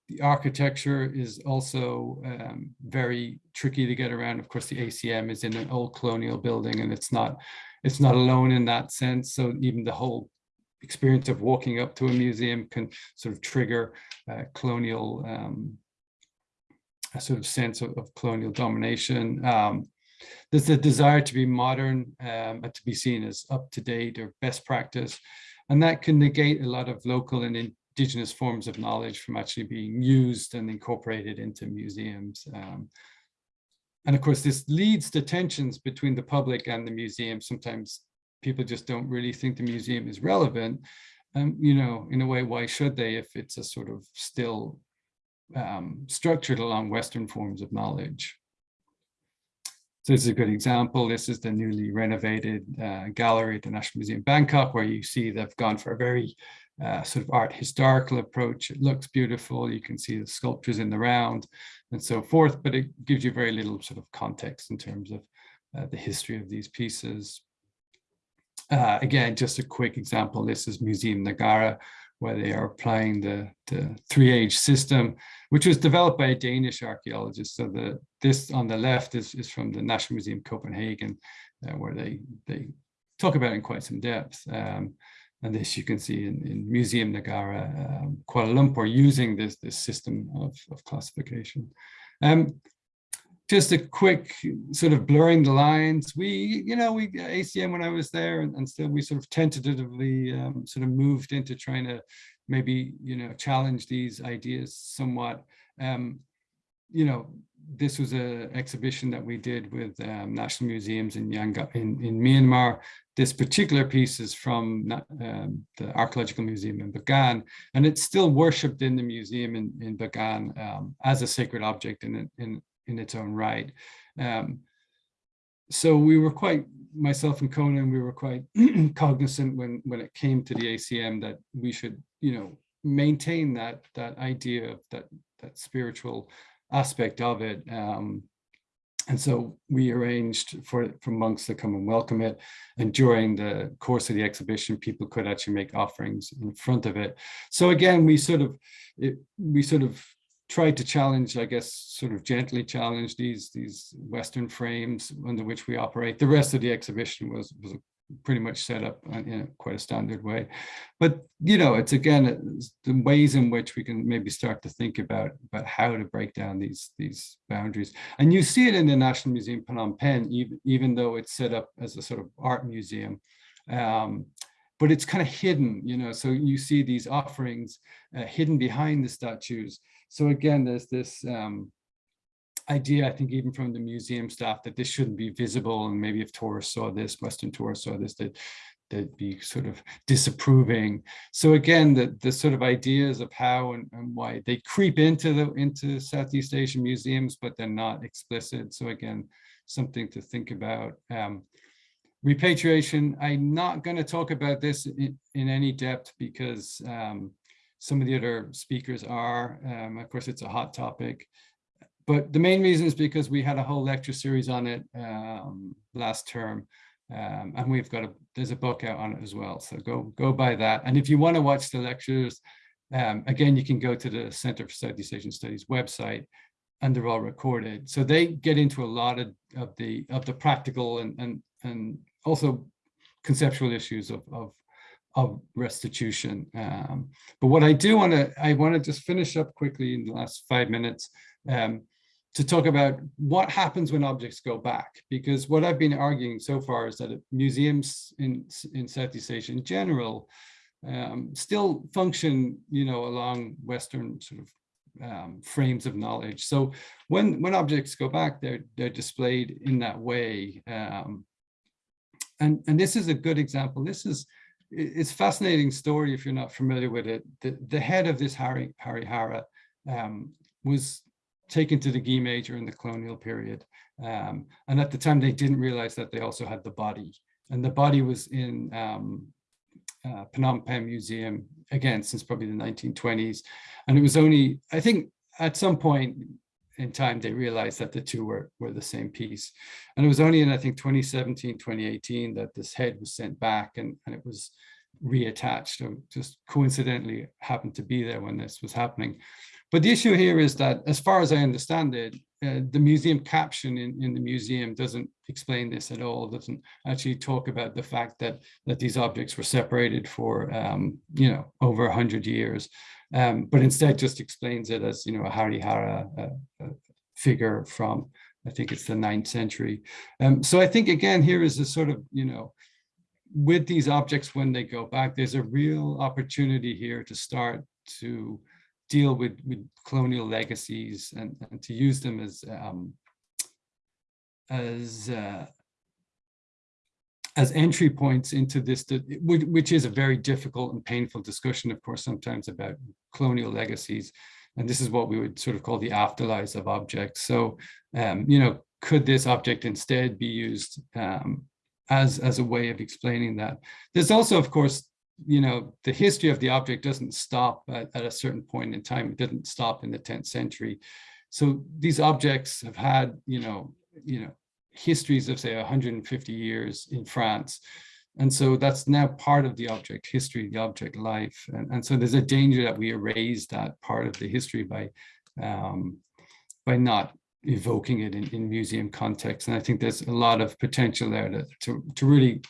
the architecture is also um, very tricky to get around. Of course, the ACM is in an old colonial building and it's not, it's not alone in that sense. So even the whole experience of walking up to a museum can sort of trigger uh, colonial, um, a sort of sense of, of colonial domination. Um, there's a desire to be modern um, and to be seen as up to date or best practice. And that can negate a lot of local and indigenous forms of knowledge from actually being used and incorporated into museums. Um, and of course, this leads to tensions between the public and the museum. Sometimes people just don't really think the museum is relevant. Um, you know, in a way, why should they if it's a sort of still um, structured along Western forms of knowledge? So this is a good example. This is the newly renovated uh, gallery at the National Museum Bangkok, where you see they've gone for a very uh, sort of art historical approach. It looks beautiful. You can see the sculptures in the round and so forth, but it gives you very little sort of context in terms of uh, the history of these pieces. Uh, again, just a quick example. This is Museum Negara, where they are applying the, the three-age system, which was developed by a Danish archaeologist. So the this on the left is, is from the National Museum Copenhagen, uh, where they, they talk about it in quite some depth. Um, and this you can see in, in Museum Negara, um, Kuala Lumpur, using this, this system of, of classification. Um, just a quick sort of blurring the lines. We, you know, we ACM when I was there and, and still we sort of tentatively um, sort of moved into trying to maybe, you know, challenge these ideas somewhat. Um, you know, this was a exhibition that we did with um, national museums in, Yangon, in, in Myanmar. This particular piece is from um, the Archaeological Museum in Bagan, and it's still worshipped in the museum in, in Bagan um, as a sacred object in, in, in its own right. Um, so we were quite, myself and Conan, we were quite cognizant when, when it came to the ACM that we should, you know, maintain that, that idea of that, that spiritual aspect of it. Um, and so we arranged for, for monks to come and welcome it. And during the course of the exhibition, people could actually make offerings in front of it. So again, we sort of, it, we sort of tried to challenge, I guess, sort of gently challenge these, these Western frames under which we operate. The rest of the exhibition was, was pretty much set up in a, quite a standard way. But, you know, it's again, it's the ways in which we can maybe start to think about, about how to break down these, these boundaries. And you see it in the National Museum Phnom Penh, even, even though it's set up as a sort of art museum. Um, but it's kind of hidden, you know, so you see these offerings uh, hidden behind the statues. So again, there's this um, idea, I think even from the museum staff, that this shouldn't be visible. And maybe if tourists saw this, Western tourists saw this, that they'd be sort of disapproving. So again, the, the sort of ideas of how and, and why they creep into the into Southeast Asian museums, but they're not explicit. So again, something to think about. Um, repatriation, I'm not going to talk about this in, in any depth because um, some of the other speakers are. Um, of course, it's a hot topic. But the main reason is because we had a whole lecture series on it um, last term. Um, and we've got a, there's a book out on it as well. So go, go buy that. And if you want to watch the lectures, um, again, you can go to the Center for Southeast Asian Studies website and they're all recorded. So they get into a lot of, of the of the practical and, and, and also conceptual issues of, of, of restitution. Um, but what I do want to, I want to just finish up quickly in the last five minutes. Um, to talk about what happens when objects go back. Because what I've been arguing so far is that museums in, in Southeast Asia in general um, still function, you know, along Western sort of um, frames of knowledge. So when, when objects go back, they're, they're displayed in that way. Um, and, and this is a good example. This is, it's a fascinating story if you're not familiar with it. The, the head of this Hari, Harihara um, was taken to the Guimet in the colonial period. Um, and at the time, they didn't realize that they also had the body. And the body was in um, uh, Phnom Penh Museum, again, since probably the 1920s. And it was only, I think at some point in time, they realized that the two were, were the same piece. And it was only in, I think, 2017, 2018, that this head was sent back and, and it was reattached. So just coincidentally happened to be there when this was happening. But the issue here is that, as far as I understand it, uh, the museum caption in, in the museum doesn't explain this at all, doesn't actually talk about the fact that, that these objects were separated for, um, you know, over 100 years, um, but instead just explains it as, you know, a Harihara uh, uh, figure from, I think it's the ninth century. Um, so I think, again, here is a sort of, you know, with these objects when they go back, there's a real opportunity here to start to deal with, with colonial legacies and, and to use them as um, as uh, as entry points into this, which is a very difficult and painful discussion, of course, sometimes about colonial legacies. And this is what we would sort of call the afterlives of objects. So, um, you know, could this object instead be used um, as, as a way of explaining that? There's also, of course, you know, the history of the object doesn't stop at, at, a certain point in time. It didn't stop in the 10th century. So these objects have had, you know, you know, histories of say 150 years in France. And so that's now part of the object history, the object life. And, and so there's a danger that we erase that part of the history by, um, by not evoking it in, in museum context. And I think there's a lot of potential there to, to, to really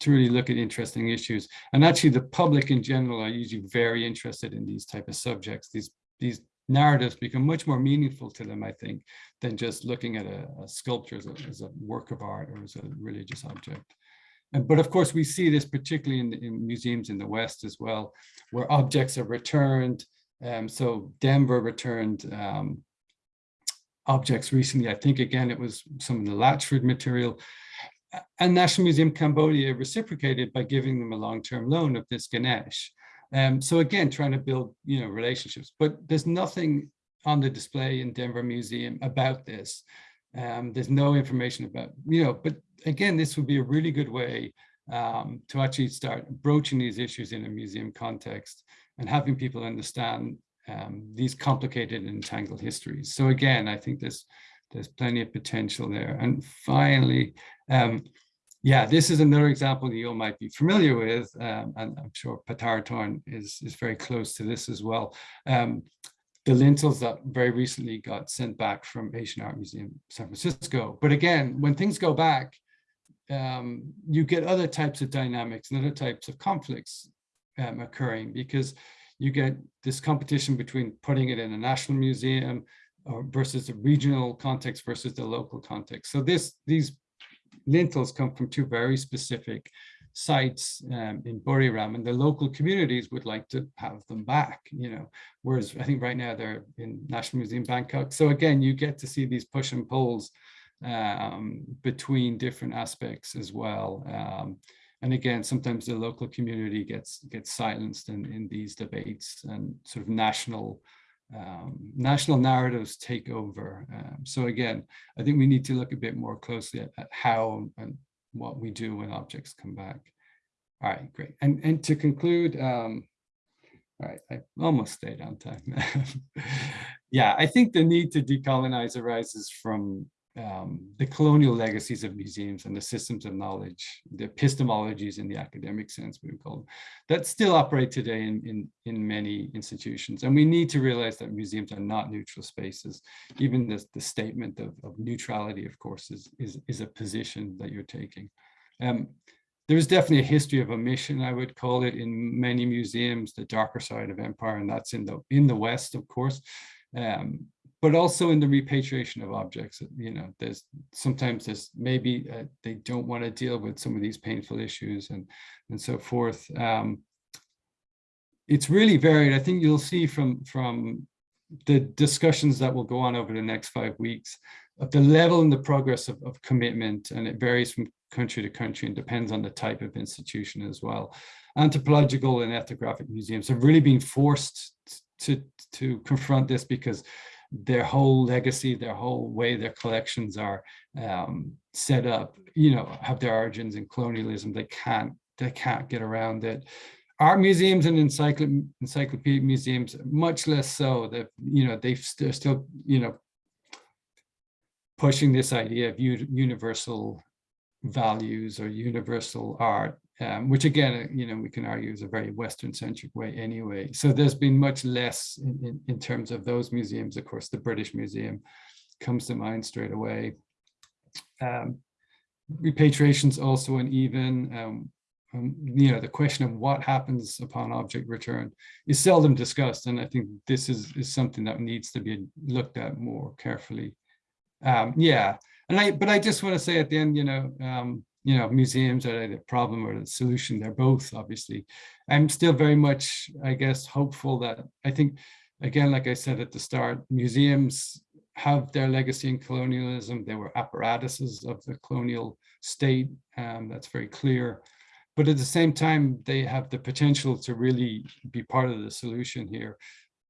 to really look at interesting issues. And actually the public in general are usually very interested in these type of subjects. These, these narratives become much more meaningful to them, I think, than just looking at a, a sculpture as a, as a work of art or as a religious object. And, but of course, we see this particularly in, in museums in the West as well, where objects are returned. Um, so Denver returned um, objects recently. I think, again, it was some of the Latchford material. And National Museum Cambodia reciprocated by giving them a long-term loan of this Ganesh. Um, so again, trying to build, you know, relationships, but there's nothing on the display in Denver Museum about this. Um, there's no information about, you know, but again, this would be a really good way um, to actually start broaching these issues in a museum context and having people understand um, these complicated and entangled histories. So again, I think there's there's plenty of potential there. And finally, um, yeah, this is another example that you all might be familiar with, um, and I'm sure Pattaratorn is, is very close to this as well. Um, the lintels that very recently got sent back from Asian Art Museum San Francisco. But again, when things go back, um, you get other types of dynamics and other types of conflicts um, occurring because you get this competition between putting it in a national museum or versus the regional context versus the local context. So this these lintels come from two very specific sites um, in Buriram and the local communities would like to have them back, you know, whereas I think right now they're in National Museum Bangkok. So again, you get to see these push and pulls um, between different aspects as well. Um, and again, sometimes the local community gets gets silenced in, in these debates and sort of national um, national narratives take over. Um, so again, I think we need to look a bit more closely at, at, how and what we do when objects come back. All right, great. And, and to conclude, um, all right, I almost stayed on time. yeah, I think the need to decolonize arises from um, the colonial legacies of museums and the systems of knowledge, the epistemologies in the academic sense, we would call them, that still operate today in, in, in many institutions. And we need to realize that museums are not neutral spaces. Even the, the statement of, of neutrality, of course, is, is, is a position that you're taking. Um, there's definitely a history of omission, I would call it, in many museums, the darker side of empire, and that's in the in the West, of course. Um, but also in the repatriation of objects, you know, there's sometimes there's maybe uh, they don't want to deal with some of these painful issues and and so forth. Um, it's really varied. I think you'll see from from the discussions that will go on over the next five weeks of the level and the progress of, of commitment, and it varies from country to country and depends on the type of institution as well. Anthropological and ethnographic museums have really been forced to to confront this because their whole legacy, their whole way their collections are um, set up, you know, have their origins in colonialism. They can't, they can't get around it. Art museums and encycl encyclopedic museums, much less so. That you know, they they're still, you know, pushing this idea of universal values or universal art um, which again, you know, we can argue is a very Western centric way anyway. So there's been much less in, in, in, terms of those museums. Of course, the British Museum comes to mind straight away. Um, repatriation's also uneven. Um, um, you know, the question of what happens upon object return is seldom discussed. And I think this is, is something that needs to be looked at more carefully. Um, yeah, and I, but I just want to say at the end, you know, um, you know, museums are the problem or the solution. They're both, obviously. I'm still very much, I guess, hopeful that I think, again, like I said at the start, museums have their legacy in colonialism. They were apparatuses of the colonial state. Um, that's very clear. But at the same time, they have the potential to really be part of the solution here.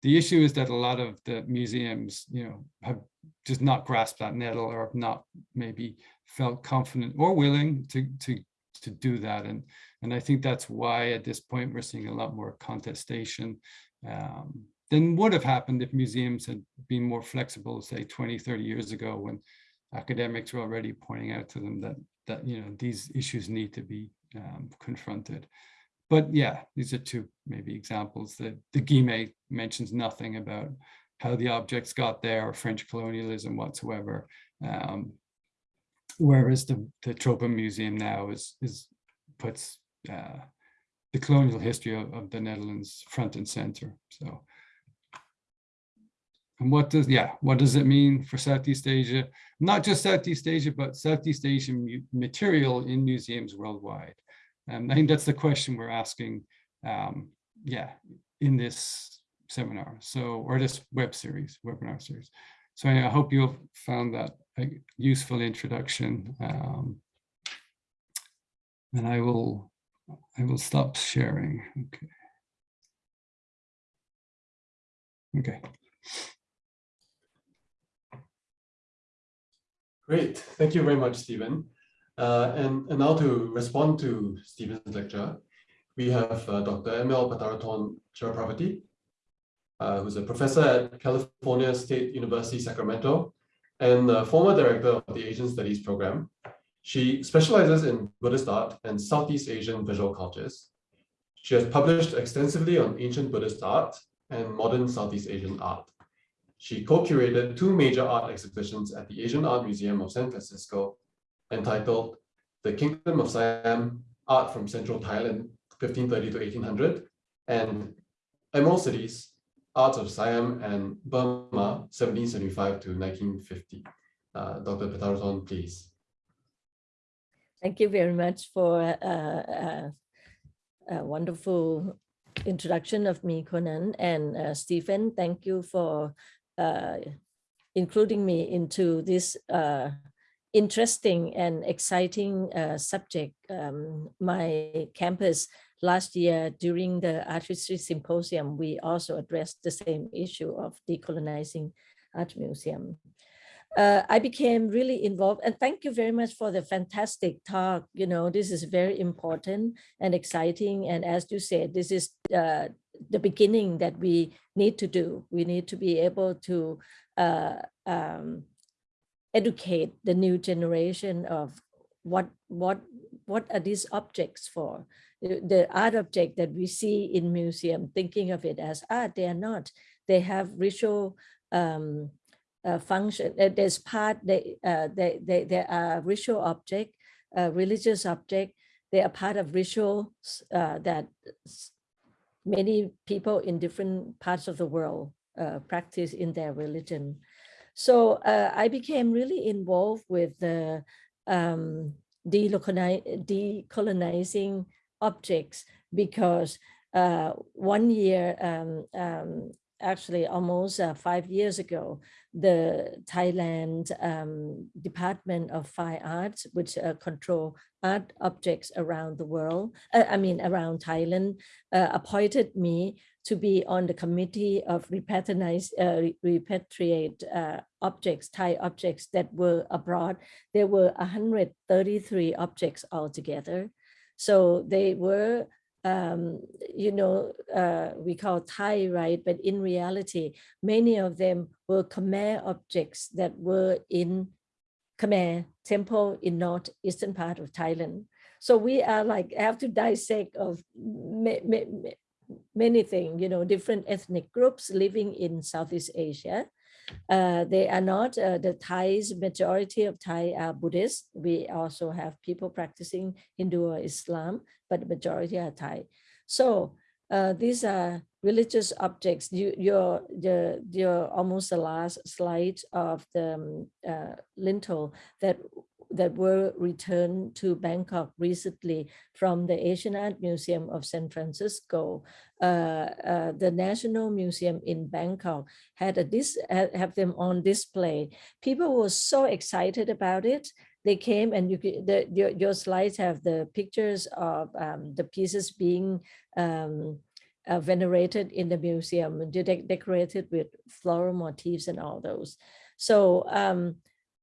The issue is that a lot of the museums, you know, have just not grasped that nettle or have not maybe felt confident or willing to to to do that and and i think that's why at this point we're seeing a lot more contestation um, than would have happened if museums had been more flexible say 20 30 years ago when academics were already pointing out to them that that you know these issues need to be um, confronted but yeah these are two maybe examples that the Guimet mentions nothing about how the objects got there or French colonialism whatsoever. Um, whereas the, the Tropen Museum now is, is puts uh, the colonial history of, of, the Netherlands front and center. So and what does, yeah, what does it mean for Southeast Asia? Not just Southeast Asia, but Southeast Asian material in museums worldwide. And I think that's the question we're asking, um, yeah, in this seminar. So, or this web series, webinar series. So I hope you've found that a useful introduction. Um, and I will, I will stop sharing. Okay. Okay. Great, thank you very much, Stephen. Uh, and, and now to respond to Stephen's lecture, we have uh, Dr. ML Pattaratorn Chirapravati, uh, who's a professor at California State University, Sacramento, and former director of the Asian Studies program. She specializes in Buddhist art and Southeast Asian visual cultures. She has published extensively on ancient Buddhist art and modern Southeast Asian art. She co-curated two major art exhibitions at the Asian Art Museum of San Francisco entitled The Kingdom of Siam, Art from Central Thailand, 1530 to 1800, and Emerald Cities, Arts of Siam and Burma, 1775 to 1950. Uh, Dr. Pattaratorn, please. Thank you very much for uh, uh, a wonderful introduction of me, Conan, and uh, Stephen. Thank you for uh, including me into this uh, interesting and exciting uh, subject. Um, my campus last year during the Art History Symposium, we also addressed the same issue of decolonizing art museum. Uh, I became really involved and thank you very much for the fantastic talk. You know, this is very important and exciting. And as you said, this is uh, the beginning that we need to do. We need to be able to uh, um, educate the new generation of what what what are these objects for the art object that we see in museum thinking of it as art they are not. They have ritual um, uh, function uh, there's part they uh, they, they they are ritual object religious object. They are part of rituals uh, that many people in different parts of the world uh, practice in their religion. So I became really involved with the um, decolonizing objects because uh, one year, um, um, actually almost uh, five years ago, the Thailand um, Department of Fine Arts, which uh, control art objects around the world, uh, I mean around Thailand, uh, appointed me to be on the committee of repatriate, repatriate uh, objects, Thai objects that were abroad. There were 133 objects altogether. So they were, um, you know, uh, we call Thai, right? But in reality, many of them were Khmer objects that were in Khmer temple in north eastern part of Thailand. So we are like have to dissect of many things, you know, different ethnic groups living in Southeast Asia. Uh, they are not uh, the Thais, majority of Thai are Buddhist. We also have people practicing Hindu or Islam, but the majority are Thai. So uh, these are religious objects. You, you're, you're, you're almost the last slide of the um, uh, lintel that that were returned to Bangkok recently from the Asian Art Museum of San Francisco. Uh, uh, the National Museum in Bangkok had a dis have them on display. People were so excited about it. They came and you the, your, your slides have the pictures of um, the pieces being um, uh, venerated in the museum, de decorated with floral motifs and all those. So um,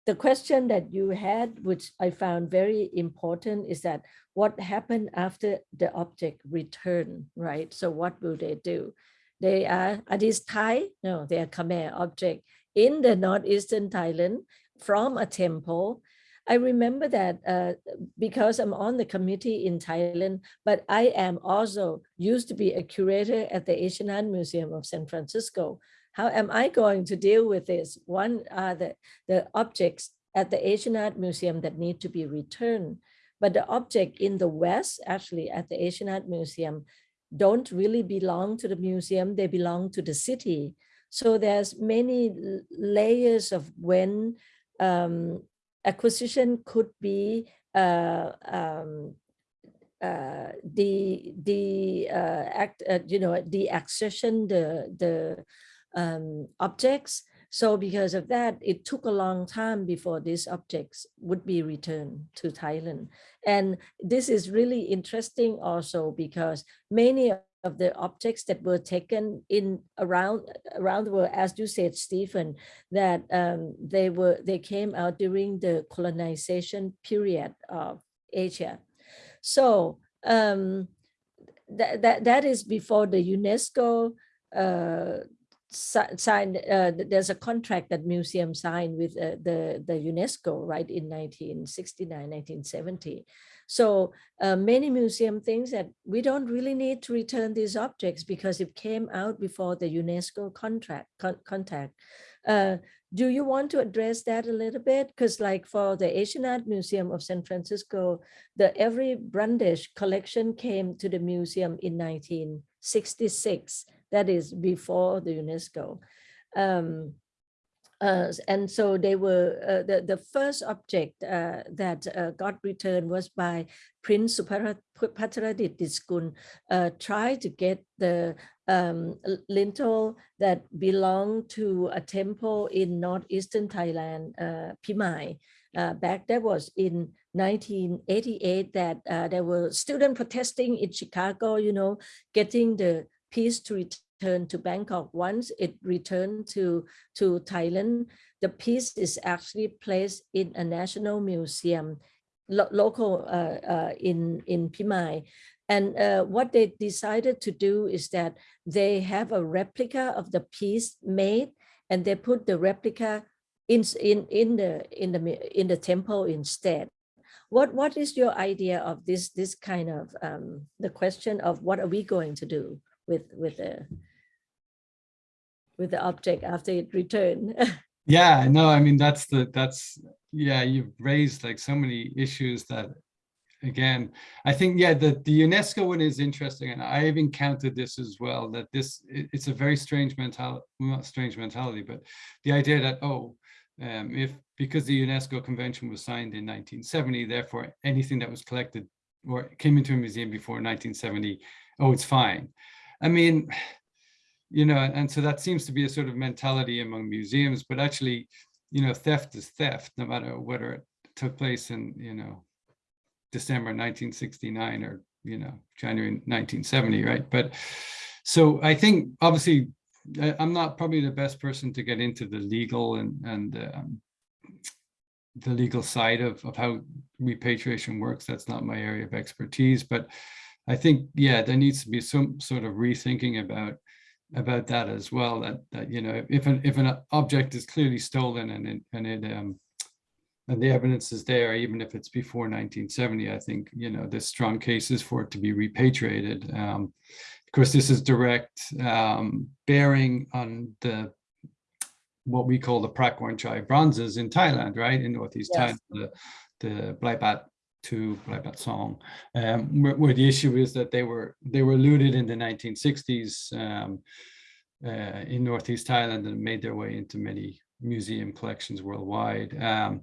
the question that you had, which I found very important, is that what happened after the object return, right? So what will they do? They are, are these Thai? No, they are Khmer object in the northeastern Thailand from a temple. I remember that uh, because I'm on the committee in Thailand, but I am also used to be a curator at the Asian Art Museum of San Francisco. How am I going to deal with this? One are the, the objects at the Asian Art Museum that need to be returned. But the object in the West, actually at the Asian Art Museum, don't really belong to the museum, they belong to the city. So there's many layers of when um, acquisition could be uh, um, uh, the the uh, act uh, you know the accession the the um, objects. So because of that it took a long time before these objects would be returned to Thailand. And this is really interesting also because many of the objects that were taken in around around the world as you said Stephen that um, they were they came out during the colonization period of Asia. So um, that, that, that is before the UNESCO uh, signed, uh, there's a contract that museum signed with uh, the, the UNESCO, right, in 1969, 1970. So uh, many museum things that we don't really need to return these objects because it came out before the UNESCO contract con- contact. Uh, do you want to address that a little bit? Because like for the Asian Art Museum of San Francisco, the Avery Brundage collection came to the museum in 1966. That is before the UNESCO. Um, uh, and so they were uh, the the first object uh, that uh, got returned was by Prince Subhadradis Diskul. Uh, tried to get the um, lintel that belonged to a temple in northeastern Thailand, uh, Phimai. Uh, back that was in 1988 that there were student protesting in Chicago, you know, getting the piece to return to Bangkok. Once it returned to, to Thailand, the piece is actually placed in a national museum, lo- local uh, uh, in, in Phimai. And uh, what they decided to do is that they have a replica of the piece made and they put the replica in, in, in, the, in, the, in the temple instead. What, what is your idea of this, this kind of, um, the question of what are we going to do with, with the, with the object after it returned? Yeah, no, I mean, that's the, that's, yeah, you've raised like so many issues that, again, I think, yeah, the, the UNESCO one is interesting, and I've encountered this as well, that this, it- it's a very strange mentality, not strange mentality, but the idea that, oh, um, if, because the UNESCO convention was signed in 1970, therefore anything that was collected or came into a museum before 1970, oh, it's fine. I mean, you know, and so that seems to be a sort of mentality among museums, but actually, you know, theft is theft, no matter whether it took place in, you know, December 1969 or, you know, January 1970, right? But so I think obviously I'm not probably the best person to get into the legal and, and um, the legal side of, of how repatriation works. That's not my area of expertise, but I think, yeah, there needs to be some sort of rethinking about about that as well. That that you know, if an if an object is clearly stolen and it and it um and the evidence is there, even if it's before 1970, I think you know there's strong cases for it to be repatriated. Um, of course, this is direct um, bearing on the what we call the Prakhon Chai bronzes in Thailand, right in northeast Yes. Thailand, the the Blaibat to play that song, um, where, where the issue is that they were they were looted in the 1960s um, uh, in northeast Thailand and made their way into many museum collections worldwide. Um,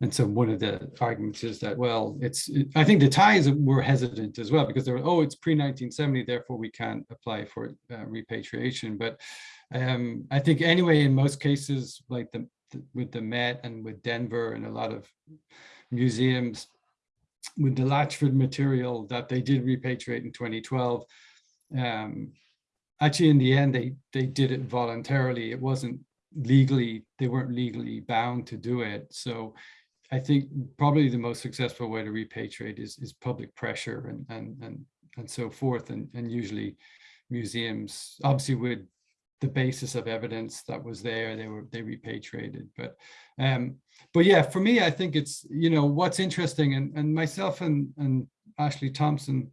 and so one of the arguments is that, well, it's, it- I think the Thais were hesitant as well because they were, oh, it's pre-1970, therefore we can't apply for uh, repatriation. But um, I think anyway, in most cases, like the, the- with the Met and with Denver and a lot of museums, with the Latchford material that they did repatriate in 2012, um, actually in the end, they, they did it voluntarily. It wasn't legally, they weren't legally bound to do it. So I think probably the most successful way to repatriate is, is public pressure and, and, and, and so forth. And, and usually museums, obviously with the basis of evidence that was there, they were, they repatriated. But, um, but yeah, for me, I think it's, you know, what's interesting and, and myself and, and Ashley Thompson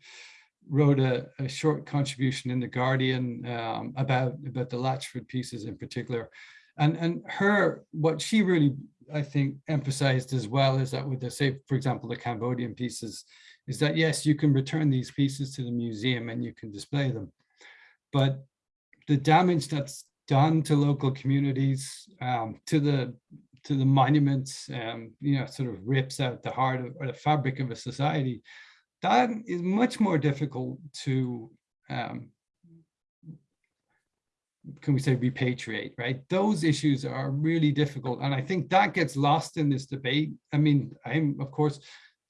wrote a, a short contribution in the Guardian um, about, about the Latchford pieces in particular. And, and her, what she really, I think, emphasized as well is that with the, say, for example, the Cambodian pieces, is that yes, you can return these pieces to the museum and you can display them. But the damage that's done to local communities, um, to the to the monuments, um, you know, sort of rips out the heart of, or the fabric of a society, that is much more difficult to, um, can we say repatriate, right? Those issues are really difficult. And I think that gets lost in this debate. I mean, I'm, of course,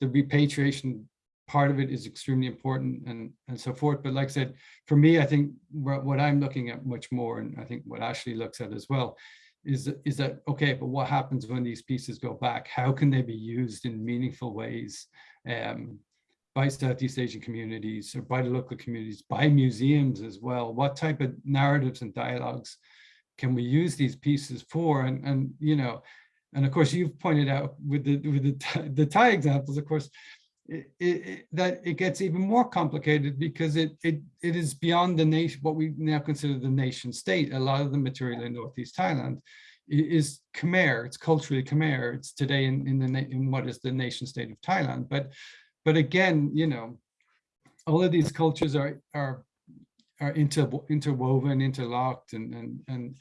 the repatriation part of it is extremely important and, and so forth. But like I said, for me, I think what I'm looking at much more, and I think what Ashley looks at as well, is, is that, okay, but what happens when these pieces go back? How can they be used in meaningful ways um, by Southeast Asian communities or by the local communities, by museums as well? What type of narratives and dialogues can we use these pieces for? And, and you know, and of course, you've pointed out with the, with the, the Thai examples, of course, it, it, that it gets even more complicated because it, it it is beyond the nation what we now consider the nation state. A lot of the material in Northeast Thailand is Khmer. It's culturally Khmer. It's today in in the in what is the nation state of Thailand. But but again, you know, all of these cultures are are are inter, interwoven, interlocked, and and and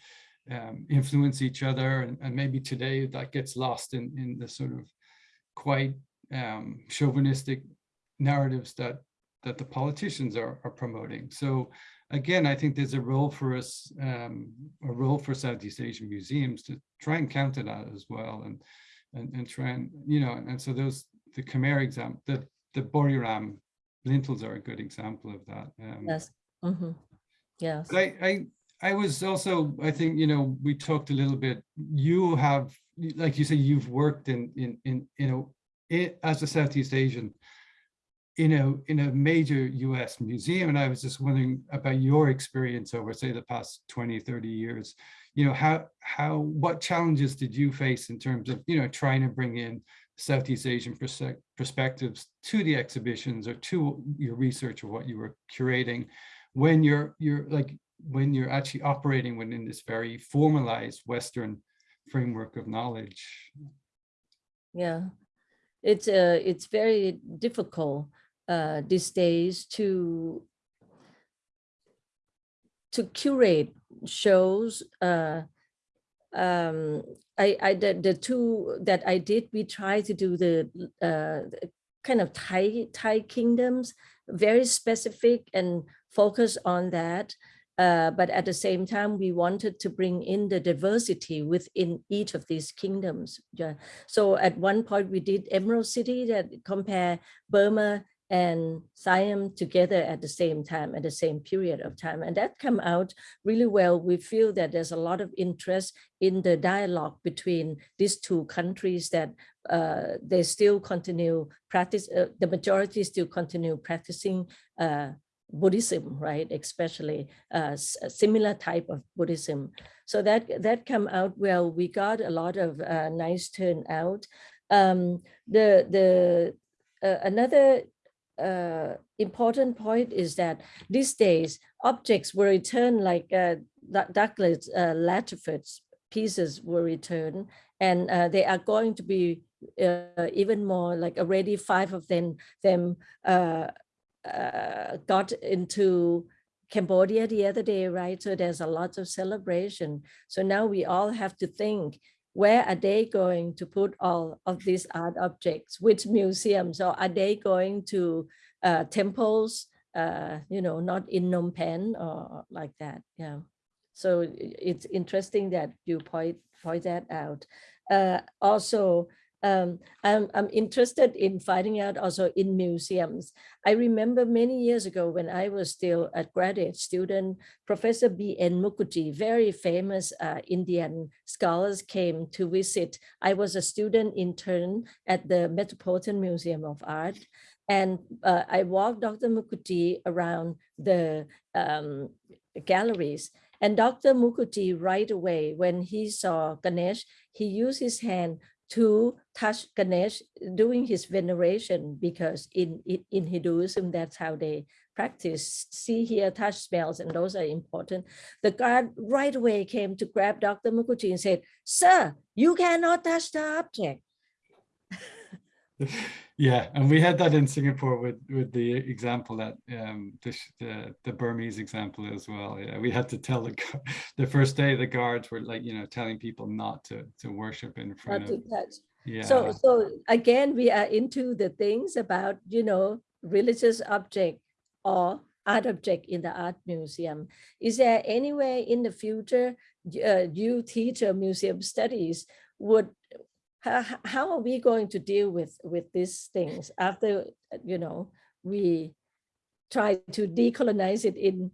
um, influence each other. And, and maybe today that gets lost in in the sort of quite um, chauvinistic narratives that that the politicians are, are promoting. So again, I think there's a role for us, um, a role for Southeast Asian museums to try and counter that as well, and and and try and you know, and so those the Khmer example, the the Buriram lintels are a good example of that. Um, Yes. Mhm. Yes. I, I, I was also, I think, you know, we talked a little bit, you have, like you say, you've worked in, in, in, you know, it, as a Southeast Asian, in a, in a major US museum. And I was just wondering about your experience over, say, the past 20, 30 years, you know, how, how, what challenges did you face in terms of, you know, trying to bring in Southeast Asian persec- perspectives to the exhibitions or to your research or what you were curating when you're you're like when you're actually operating within this very formalized Western framework of knowledge. Yeah, it's uh, it's very difficult uh, these days to to curate shows. Uh, um, I, I the, the two that I did, we tried to do the uh, kind of Thai Thai kingdoms, very specific and focus on that. Uh, but at the same time, we wanted to bring in the diversity within each of these kingdoms. Yeah. So at one point we did Emerald City that compare Burma and Siam together at the same time, at the same period of time. And that come out really well. We feel that there's a lot of interest in the dialogue between these two countries that uh, they still continue practice, uh, the majority still continue practicing uh, Buddhism, right? Especially uh, similar type of Buddhism. So that that come out well. We got a lot of uh, nice turnout. Um, the the uh, another uh, important point is that these days objects were returned like uh, Douglas uh, Latchford's pieces were returned and they are going to be even more like already five of them them uh, got into Cambodia the other day, right? So there's a lot of celebration. So now we all have to think, where are they going to put all of these art objects? Which museums? Or are they going to uh, temples, uh, you know, not in Phnom Penh or like that? Yeah. So it's interesting that you point, point that out. Uh, also, um, I'm, I'm interested in finding out also in museums. I remember many years ago when I was still a graduate student, Professor B.N. Mukherjee, very famous uh, Indian scholars came to visit. I was a student intern at the Metropolitan Museum of Art. And uh, I walked Dr. Mukherjee around the um, galleries and Dr. Mukherjee right away, when he saw Ganesh, he used his hand to touch Ganesh doing his veneration because in, in, in Hinduism, that's how they practice see, here, touch, smells, and those are important. The guard right away came to grab Dr. Mukherjee and said, sir, you cannot touch the object. Yeah, and we had that in Singapore with with the example that um the the, the Burmese example as well. Yeah, we had to tell the the first day the guards were like you know telling people not to to worship in front Not front to of touch. yeah So, so again, we are into the things about, you know, religious object or art object in the art museum. Is there any way in the future, uh, you teacher museum studies would, how, how are we going to deal with, with these things after, uh, you know, we try to decolonize it in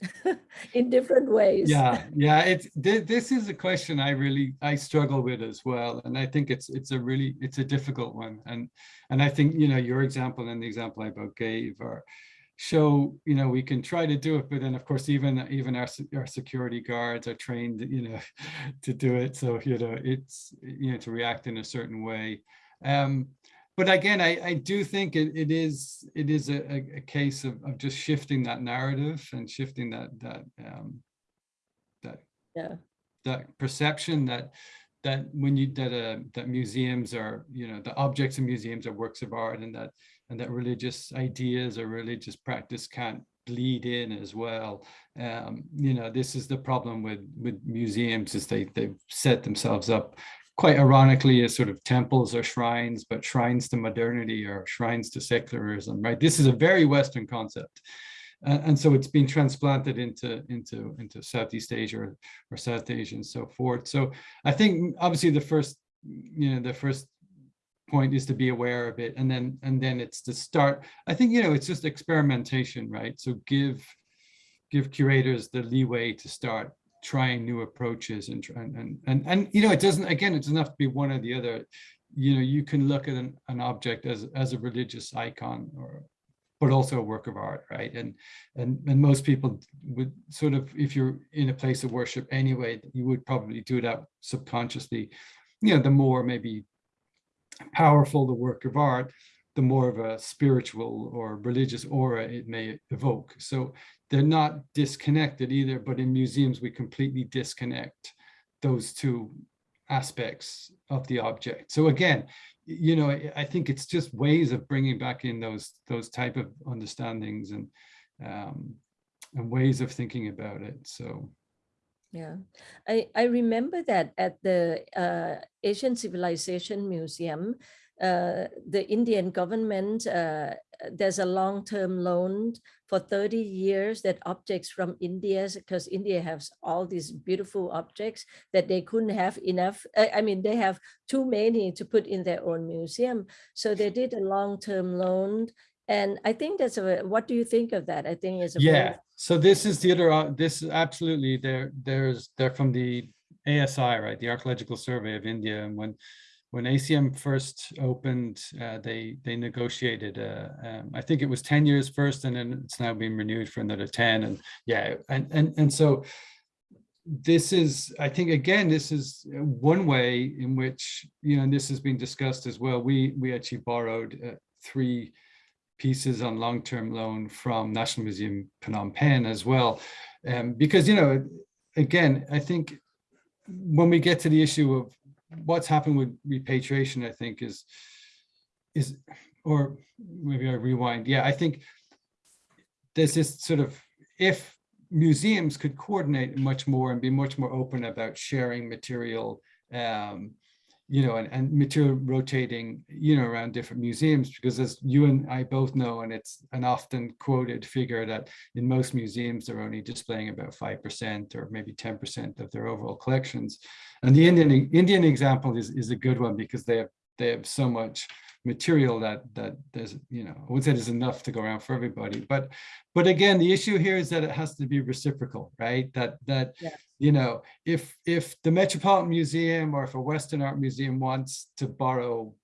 in different ways? Yeah, yeah, it's thi- this is a question I really I struggle with as well, and I think it's it's a really it's a difficult one, and and I think you know your example and the example I both gave are show you know we can try to do it, but then of course even even our our security guards are trained you know to do it, so you know it's you know to react in a certain way. Um, but again, I, I do think it, it is it is a, a, a case of, of just shifting that narrative and shifting that that um, that Yeah. that perception that that when you that uh, that museums are you know the objects in museums are works of art and that and that religious ideas or religious practice can't bleed in as well. Um you know this is the problem with with museums is they they've set themselves up quite ironically as sort of temples or shrines but shrines to modernity or shrines to secularism right? This is a very western concept. Uh, and so it's been transplanted into into into Southeast Asia or, or South Asia and so forth. So I think obviously the first you know the first point is to be aware of it, and then and then it's to start. I think you know it's just experimentation, right? So give give curators the leeway to start trying new approaches and and and and, you know it doesn't again it doesn't have to be one or the other. You know you can look at an, an object as as a religious icon or but also a work of art, right? And and and most people would sort of, if you're in a place of worship anyway, you would probably do that subconsciously. You know, the more maybe powerful the work of art, the more of a spiritual or religious aura it may evoke. So they're not disconnected either, but in museums we completely disconnect those two aspects of the object. So again, you know, I- think it's just ways of bringing back in those those type of understandings and um, and ways of thinking about it. So Yeah, I, I remember that at the uh, Asian Civilization Museum, uh, the Indian government, uh, there's a long-term loan for 30 years that objects from India, because India has all these beautiful objects that they couldn't have enough. I, I mean, they have too many to put in their own museum. So they did a long-term loan. And I think that's a, what do you think of that? I think it's a very yeah, so this is the other, uh, this is absolutely, there, there's, they're from the ASI, right, the Archaeological Survey of India, and when when ACM first opened, uh, they they negotiated. Uh, um, I think it was ten years first, and then it's now being renewed for another ten. And yeah, and and and so this is, I think, again, this is one way in which you know and this has been discussed as well. We we actually borrowed uh, three pieces on long-term loan from National Museum Phnom Penh as well, um, because you know, again, I think when we get to the issue of what's happened with repatriation, I think is is or maybe I rewind. Yeah, I think there's this sort of if museums could coordinate much more and be much more open about sharing material um, you know, and, and material rotating, you know, around different museums, because as you and I both know, and it's an often quoted figure that in most museums, they're only displaying about 5% or maybe 10% of their overall collections. And the Indian Indian example is, is a good one because they have they have so much material that that there's, you know, I wouldn't say there's enough to go around for everybody. But but again, the issue here is that it has to be reciprocal, right? That that Yeah. You know, if if the Metropolitan Museum or if a Western Art Museum wants to borrow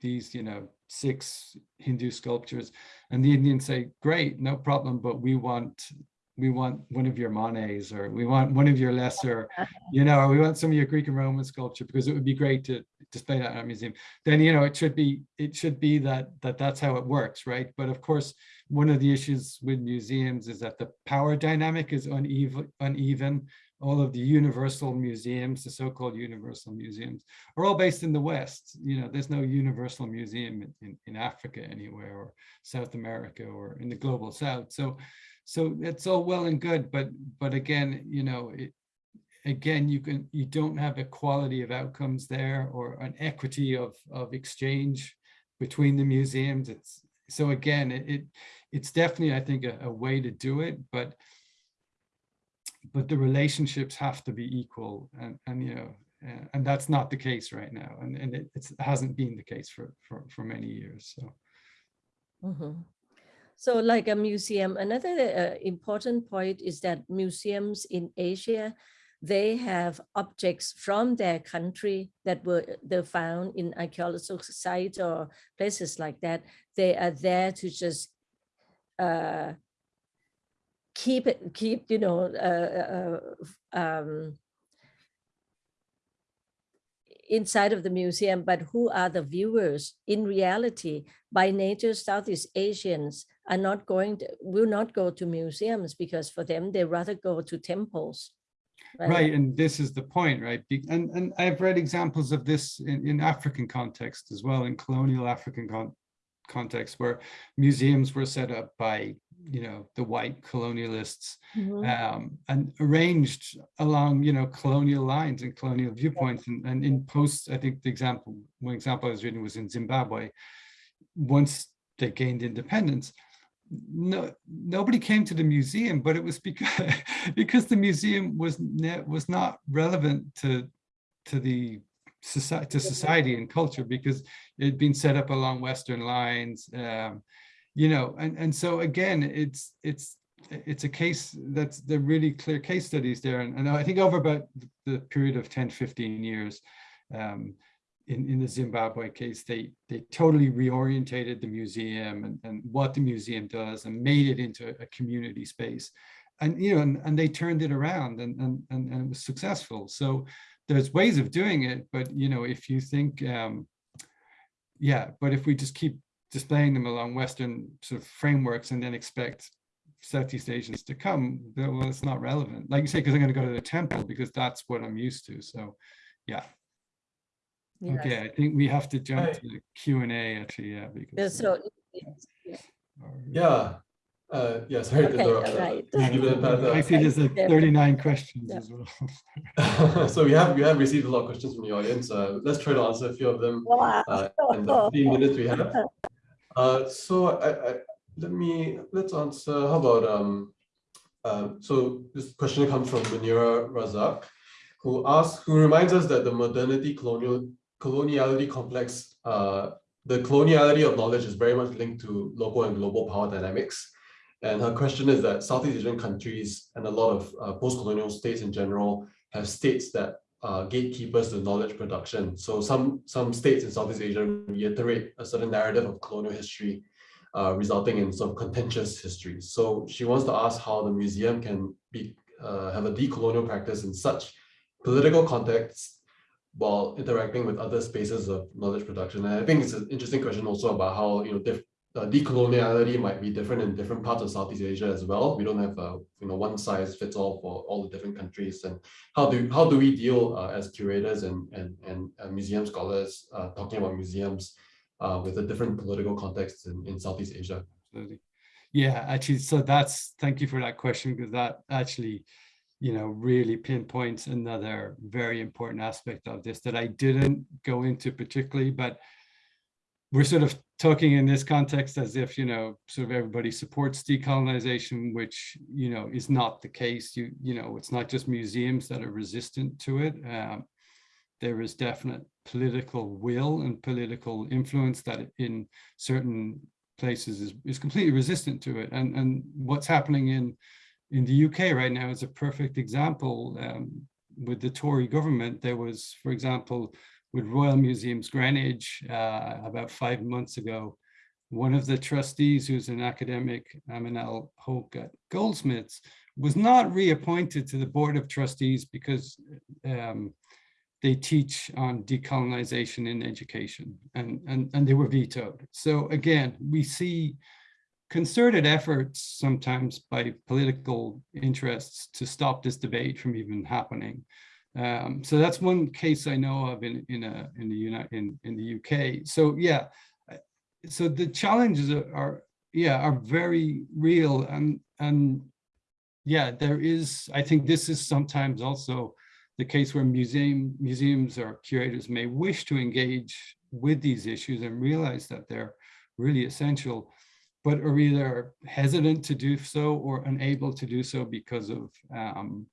these, you know, six Hindu sculptures, and the Indians say, great, no problem, but we want we want one of your Monets or we want one of your lesser, you know, or we want some of your Greek and Roman sculpture because it would be great to display that in our museum. Then you know it should be it should be that that that's how it works, right? But of course, one of the issues with museums is that the power dynamic is uneven uneven all of the universal museums, the so-called universal museums, are all based in the West. You know, there's no universal museum in, in, in Africa anywhere or South America or in the global South. So, so it's all well and good, but but again, you know, it, again, you can you don't have equality of outcomes there or an equity of of exchange between the museums. It's so again, it, it it's definitely I think a, a way to do it, but but the relationships have to be equal and and you know and that's not the case right now and and it it's, hasn't been the case for for for many years so Mhm. So like a museum, another uh, important point is that museums in Asia, they have objects from their country that were they found in archaeological sites or places like that. They are there to just uh, keep it, keep, you know, uh, uh, um, inside of the museum, but who are the viewers? In reality, by nature, Southeast Asians are not going to, will not go to museums because for them, they rather go to temples. right and this is the point right and and i've read examples of this in, in african context as well in colonial african con- context where museums were set up by you know the white colonialists Mhm. um, and arranged along, you know, colonial lines and colonial viewpoints. And, and in post, I think the example, one example I was reading was in Zimbabwe. Once they gained independence, no, nobody came to the museum, but it was because because the museum was was not relevant to to the society to society and culture because it had been set up along Western lines. Um, you know, and and so again, it's it's it's a case that's the really clear case studies there. And, and I think over about the period of 10, 15 years, um, in, in the Zimbabwe case, they they totally reorientated the museum and, and what the museum does and made it into a community space. And you know, and, and they turned it around and, and, and, and it was successful. So there's ways of doing it, but you know, if you think um, yeah, but if we just keep displaying them along Western sort of frameworks and then expect Southeast Asians to come, then, well, it's not relevant. Like you say, because I'm going to go to the temple because that's what I'm used to. So, yeah. Yes. Okay, I think we have to jump Right. to the Q and A actually, yeah. Yeah, Because, So, or- Yeah, uh, yeah, sorry to Okay, interrupt. alright. given that, I see there's like 39 questions Yeah. as well. so we have we have received a lot of questions from the audience. Uh, let's try to answer a few of them wow. uh, in the 15 minutes we have. Uh, so I, I let me let's answer. How about um, uh, so this question comes from Munira Razak, who asks, who reminds us that the modernity colonial coloniality complex, uh, the coloniality of knowledge is very much linked to local and global power dynamics. And her question is that Southeast Asian countries and a lot of uh, post-colonial states in general have states that uh, gatekeepers to knowledge production. So some some states in Southeast Asia reiterate a certain narrative of colonial history, uh, resulting in some contentious history. So she wants to ask how the museum can be uh, have a decolonial practice in such political contexts while interacting with other spaces of knowledge production. And I think it's an interesting question also about how you know diff- uh, decoloniality might be different in different parts of Southeast Asia as well. We don't have a you know one size fits all for all the different countries. And how do how do we deal uh, as curators and and and uh, museum scholars uh, talking about museums uh, with a different political context in, in Southeast Asia? Absolutely. Yeah, actually, so that's, thank you for that question, because that actually, you know, really pinpoints another very important aspect of this that I didn't go into particularly, but we're sort of talking in this context as if, you know, sort of everybody supports decolonization, which, you know, is not the case. You, you know, it's not just museums that are resistant to it. Um, there is definite political will and political influence that in certain places is, is completely resistant to it. And, and what's happening in, in the UK right now is a perfect example. Um, with the Tory government, there was, for example, with Royal Museums Greenwich uh, about five months ago, one of the trustees who's an academic, Aminul Hoque at Goldsmiths, was not reappointed to the board of trustees because um, they teach on decolonization in education and, and, and they were vetoed. So again, we see concerted efforts sometimes by political interests to stop this debate from even happening. Um, so that's one case I know of in in a in the United in in the UK. So yeah, so the challenges are, are yeah are very real and and yeah there is I think this is sometimes also the case where museum museums or curators may wish to engage with these issues and realize that they're really essential but are either hesitant to do so or unable to do so because of um,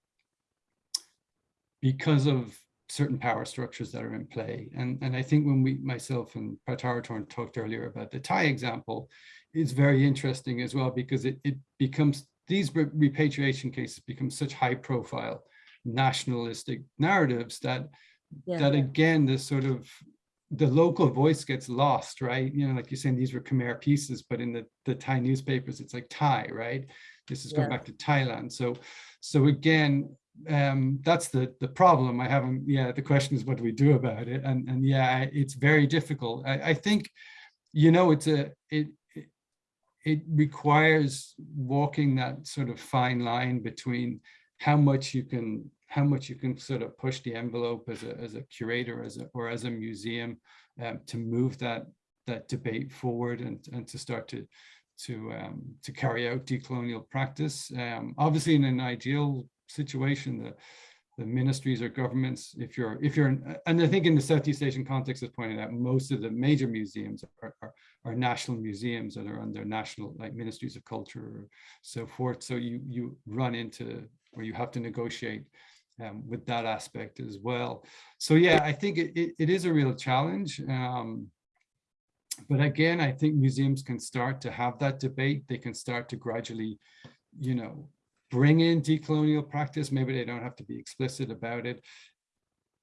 because of certain power structures that are in play. And, and I think when we, myself and Pattaratorn talked earlier about the Thai example, is very interesting as well, because it, it becomes, these repatriation cases become such high profile nationalistic narratives that, Yeah. that again, this sort of, the local voice gets lost, right? You know, like you're saying, these were Khmer pieces, but in the, the Thai newspapers, it's like Thai, right? This is going Yeah. back to Thailand. So, so again, um that's the the problem. I haven't yeah the question is what do we do about it? And and yeah it's very difficult. I, I think you know it's a it, it requires walking that sort of fine line between how much you can how much you can sort of push the envelope as a as a curator as a or as a museum um, to move that that debate forward and and to start to to um, to carry out decolonial practice. Um, obviously in an ideal situation, the, the ministries or governments, if you're, if you're, and I think in the Southeast Asian context, as pointed out, most of the major museums are, are, are national museums that are under national, like ministries of culture or so forth. So you, you run into, or you have to negotiate um, with that aspect as well. So yeah, I think it, it, it is a real challenge. Um, but again, I think museums can start to have that debate. They can start to gradually, you know, bring in decolonial practice. Maybe they don't have to be explicit about it.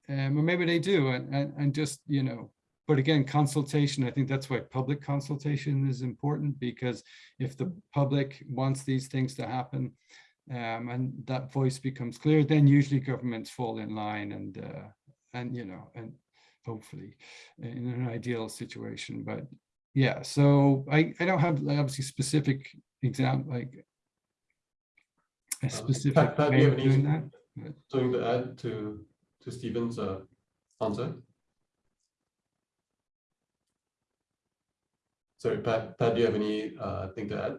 Um, or maybe they do and, and, and just, you know, but again, consultation, I think that's why public consultation is important because if the public wants these things to happen um, and that voice becomes clear, then usually governments fall in line and, uh, and, you know, and hopefully in an ideal situation, but yeah, so I, I don't have obviously specific example, like a Um, specific Pat- Pat, do way you of have doing any- that. Something to add to, to Stephen's uh, answer? Sorry, Pat, Pat, do you have any uh, thing to add?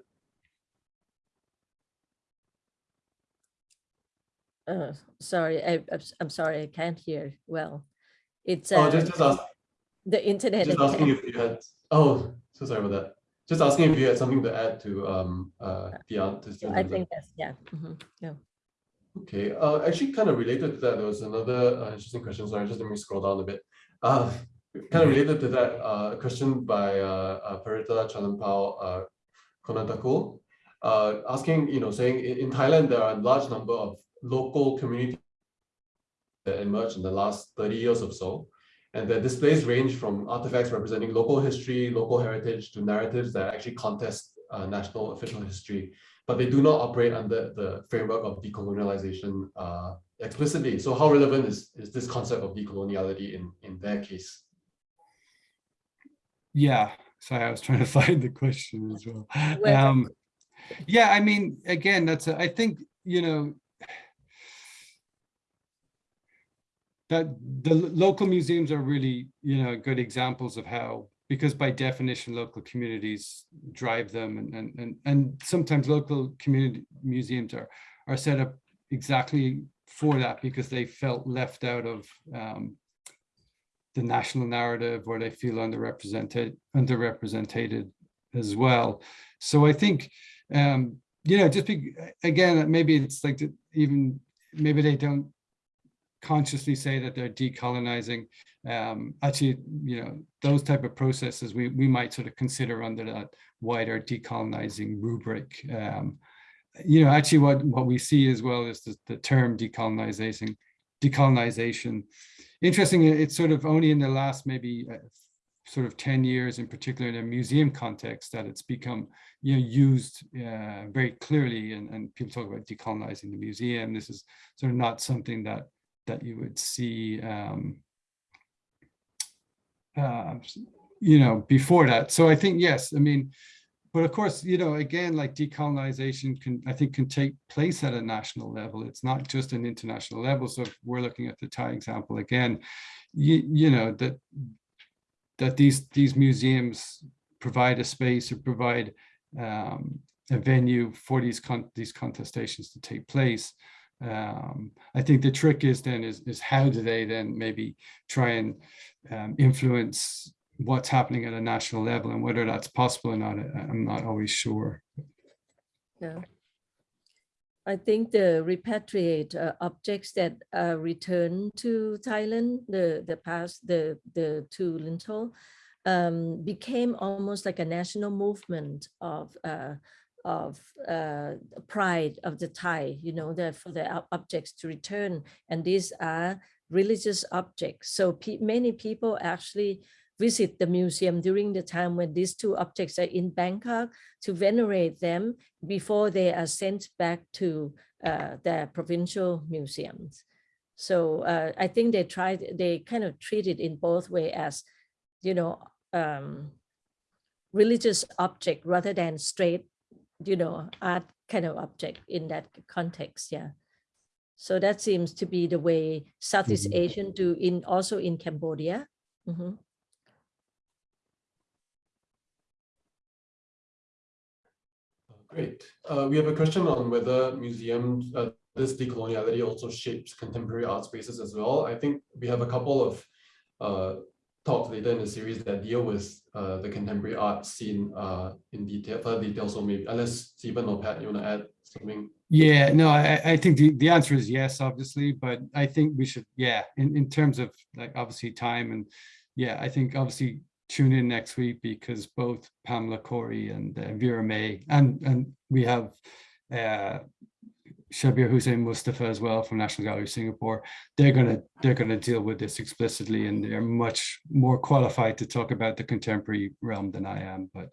Uh, sorry, I, I'm s- I'm sorry, I can't hear well. It's Oh, uh, just, just ask, the internet. just asking if you had, oh, so sorry about that. Just asking if you had something to add to um uh the answer. Yeah, I think that's, yeah. mhm, yeah. Okay, uh, actually kind of related to that, there was another uh, interesting question, sorry, just let me scroll down a bit. Uh, kind of related to that, uh, a question by uh, uh, Parita Chalermpow uh, Koanantakool, uh, asking, you know, saying in, in Thailand, there are a large number of local communities that emerged in the last 30 years or so. And their displays range from artifacts representing local history, local heritage, to narratives that actually contest uh, national official history but they do not operate under the framework of decolonialization uh, explicitly. So how relevant is, is this concept of decoloniality in, in their case? Yeah, sorry, I was trying to find the question as well. Well, Um, yeah, I mean, again, that's, a- I think, you know, that the local museums are really, you know, good examples of how, because by definition, local communities drive them and, and, and, and sometimes local community museums are, are set up exactly for that because they felt left out of um, the national narrative or they feel underrepresented, underrepresented as well. So I think, um, you know, just be, again, maybe it's like the- even, maybe they don't consciously say that they're decolonizing. Um, actually, you know, those type of processes we, we might sort of consider under that wider decolonizing rubric. Um, you know, actually what, what we see as well is the, the term decolonization, decolonization. Interesting, it's sort of only in the last maybe uh, sort of 10 years in particular in a museum context that it's become you know used uh, very clearly and, and people talk about decolonizing the museum this is sort of not something that that you would see um, uh, you know before that so i think yes i mean but of course, you know, again, like decolonization can, I think, can take place at a national level. It's not just an international level. So if we're looking at the Thai example again, you, you know, that that these these museums provide a space or provide um, a venue for these con these contestations to take place. Um, I think the trick is then is, is how do they then maybe try and um, influence what's happening at a national level and whether that's possible or not, I'm not always sure. Yeah. I think the repatriate uh, objects that are returned to Thailand, the the past, the the two Lintel, um, became almost like a national movement of uh, of uh, pride of the Thai. You know, that for the objects to return, and these are religious objects. So pe- many people actually visit the museum during the time when these two objects are in Bangkok to venerate them before they are sent back to uh, their provincial museums. So uh, I think they tried, they kind of treat it in both way as, you know, um, religious object rather than straight, you know, art kind of object in that context. Yeah. So that seems to be the way Southeast Mhm. Asian do in also in Cambodia. Mhm. Great. Uh, we have a question on whether museums, uh, this decoloniality also shapes contemporary art spaces as well. I think we have a couple of uh, talks later in the series that deal with uh, the contemporary art scene uh, in detail, further detail. So maybe unless Stephen or Pat, you want to add something? Yeah, no, I, I think the, the answer is yes, obviously, but I think we should, yeah, in, in terms of like obviously time and yeah, I think obviously tune in next week because both Pamela Corey and uh, Vera Mey and and we have uh Shabbir Hussain Mustafa as well from National Gallery of Singapore. They're gonna they're gonna deal with this explicitly and they're much more qualified to talk about the contemporary realm than I am, but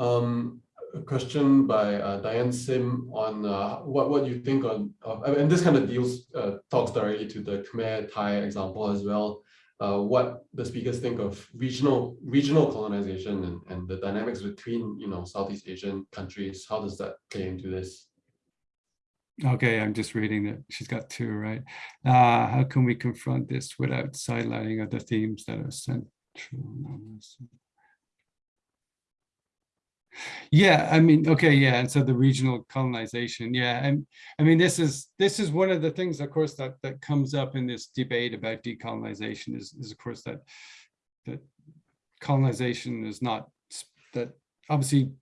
Um, a question by uh, Diane Sim on uh, what what you think on of, and this kind of deals uh, talks directly to the Khmer Thai example as well. Uh, what the speakers think of regional regional colonization and, and the dynamics between you know Southeast Asian countries. How does that play into this? Okay, I'm just reading that she's got two, right? Uh, how can we confront this without sidelining other themes that are central? Yeah, I mean, okay, yeah, and so the regional colonization, yeah, and I mean, this is this is one of the things, of course, that that comes up in this debate about decolonization is, is of course that that colonization is not that obviously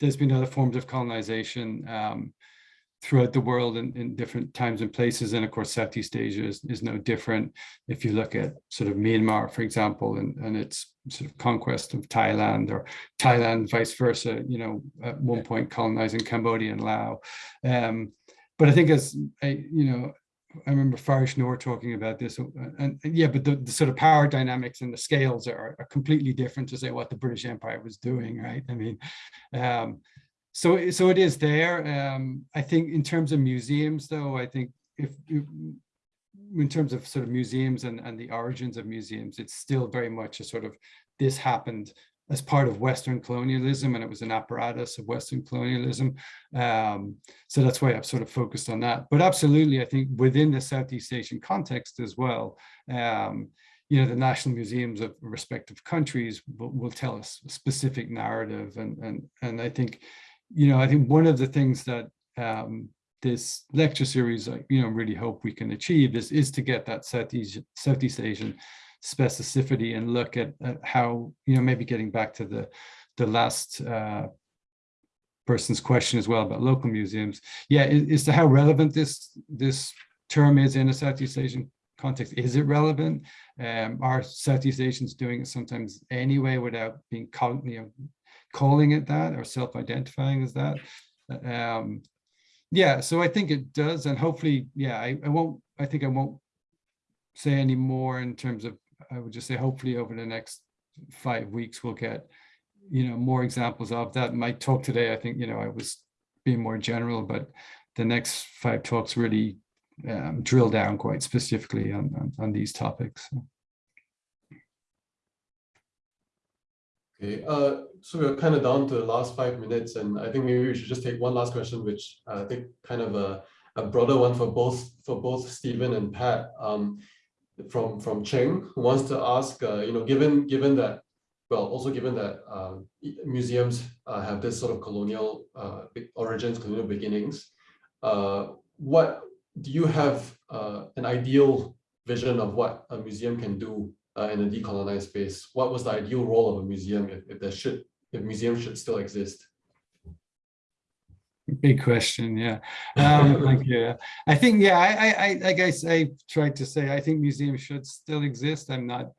there's been other forms of colonization um, throughout the world in, in different times and places. And of course, Southeast Asia is, is no different. If you look at sort of Myanmar, for example, and, and its sort of conquest of Thailand or Thailand, vice versa, you know, at one point colonizing Cambodia and Laos. Um, but I think as, I, you know, I remember Farish Noor talking about this, uh, and, and yeah, but the, the sort of power dynamics and the scales are, are completely different to say what the British Empire was doing, right? I mean, um, so so it is there. Um, I think in terms of museums, though, I think if in terms of sort of museums and, and the origins of museums, it's still very much a sort of this happened as part of Western colonialism, and it was an apparatus of Western colonialism. Um, so that's why I've sort of focused on that. But absolutely, I think within the Southeast Asian context as well, um, you know, the national museums of respective countries will, will tell us a specific narrative. And, and, and I think, you know, I think one of the things that um, this lecture series, I, you know, really hope we can achieve is, is to get that Southeast, Southeast Asian specificity and look at, at how, you know, maybe getting back to the, the last uh, person's question as well about local museums. Yeah, is, to how relevant this, this term is in a Southeast Asian context. Is it relevant? Um, are Southeast Asians doing it sometimes anyway without being called, you know, calling it that or self-identifying as that? Um, yeah, so I think it does, and hopefully, yeah, I, I won't. I think I won't say any more in terms of. I would just say hopefully over the next five weeks we'll get, you know, more examples of that. My talk today, I think, you know, I was being more general, but the next five talks really um, drill down quite specifically on, on, on these topics. Okay, uh, so we're kind of down to the last five minutes, and I think maybe we should just take one last question, which uh, I think kind of a, a broader one for both for both Stephen and Pat. Um, from from Cheng, who wants to ask, uh, you know, given given that, well, also given that um, museums uh, have this sort of colonial uh, origins, colonial beginnings, uh, what do you have uh, an ideal vision of what a museum can do uh, in a decolonized space? What was the ideal role of a museum if, if there should, if museums should still exist? Big question, yeah. Um, you. I think, yeah, I, I, I guess I tried to say, I think museums should still exist. I'm not,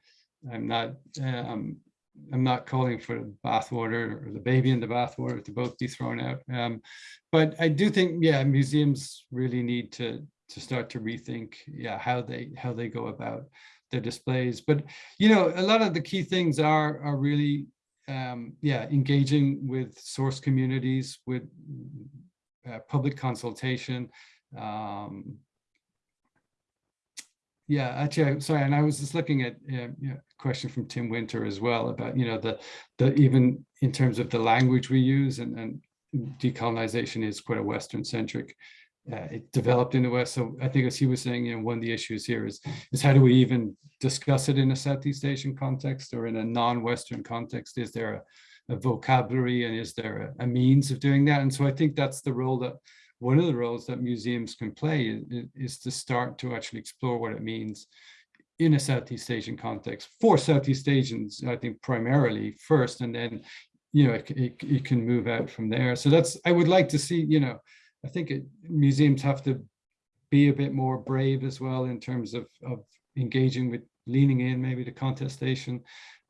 I'm not, um, I'm not calling for the bathwater or the baby in the bathwater to both be thrown out. Um, but I do think, yeah, museums really need to to start to rethink, yeah, how they how they go about their displays. But you know, a lot of the key things are are really, um, yeah, engaging with source communities, with uh, public consultation. Um, yeah, actually, sorry, and I was just looking at uh, a question from Tim Winter as well about, you know, the, the even in terms of the language we use and, and decolonization is quite a Western centric. Uh, it developed in the West. So I think as he was saying, you know, one of the issues here is, is how do we even discuss it in a Southeast Asian context or in a non-Western context? Is there a, a vocabulary and is there a, a means of doing that? And so I think that's the role that one of the roles that museums can play is, is to start to actually explore what it means in a Southeast Asian context for Southeast Asians, I think primarily first, and then, you know, it, it, it, can move out from there. So that's, I would like to see, you know, I think it, museums have to be a bit more brave as well in terms of, of engaging with leaning in maybe to contestation,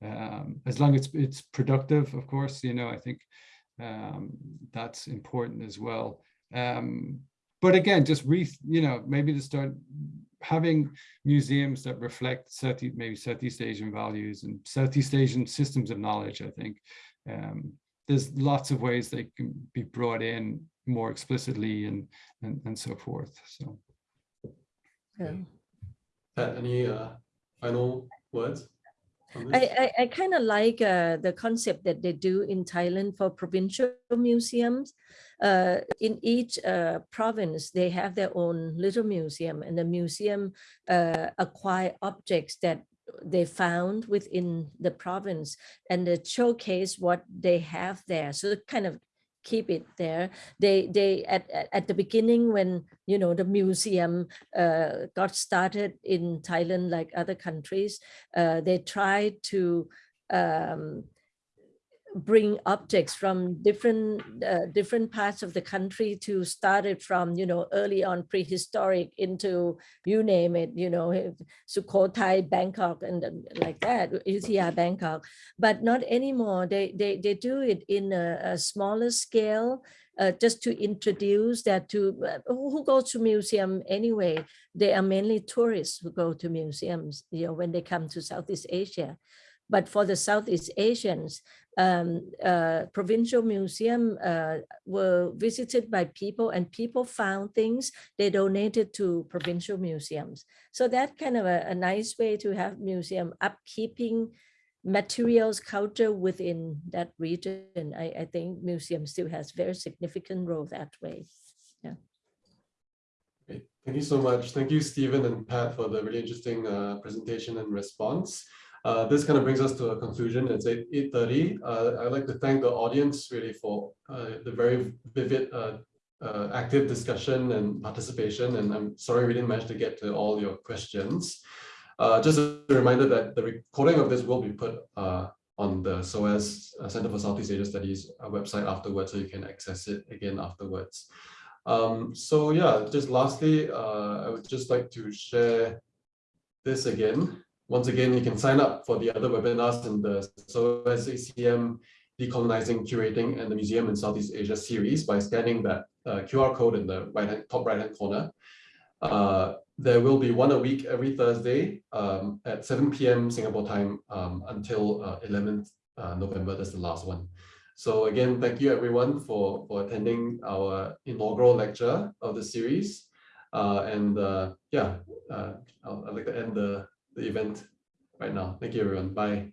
um, as long as it's, it's productive, of course, you know, I think um, that's important as well. Um, but again, just re, you know, maybe to start having museums that reflect Southeast, maybe Southeast Asian values and Southeast Asian systems of knowledge, I think. Um, there's lots of ways they can be brought in more explicitly and, and, and so forth, so. Yeah. Pat, any uh, final words? I, I, I kind of like uh, the concept that they do in Thailand for provincial museums. Uh, in each uh, province, they have their own little museum and the museum uh, acquire objects that they found within the province and they showcase what they have there. So kind of keep it there. They they at at the beginning when you know the museum uh, got started in Thailand like other countries, uh, they tried to um, bring objects from different uh, different parts of the country to start it from you know early on prehistoric into you name it you know Sukhothai Bangkok and like that Ayutthaya Bangkok. But not anymore. They they they do it in a, a smaller scale uh, just to introduce that to uh, who, who go to museum anyway? They are mainly tourists who go to museums you know when they come to Southeast Asia. But for the Southeast Asians, um, uh, provincial museum uh, were visited by people and people found things they donated to provincial museums. So that kind of a, a nice way to have museum upkeeping materials culture within that region. I, I think museum still has very significant role that way. Yeah. Thank you so much. Thank you, Stephen and Pat, for the really interesting uh, presentation and response. Uh, this kind of brings us to a conclusion. It's 8, 8.30. Uh, I'd like to thank the audience really for uh, the very vivid, uh, uh, active discussion and participation. And I'm sorry we didn't manage to get to all your questions. Uh, just a reminder that the recording of this will be put on the SOAS Center for Southeast Asia Studies website afterwards, so you can access it again afterwards. Um, so yeah, just lastly, I would just like to share this again. Once again, you can sign up for the other webinars in the SOAS ACM Decolonizing, Curating, and the Museum in Southeast Asia series by scanning that uh, QR code in the right hand, top right-hand corner. Uh, there will be one a week every Thursday um, at 7 p.m. Singapore time um, until uh, 11th uh, November. That's the last one. So again, thank you everyone for, for attending our inaugural lecture of the series. Uh, and uh, yeah, I'd like to end the the event right now. Thank you, everyone. Bye.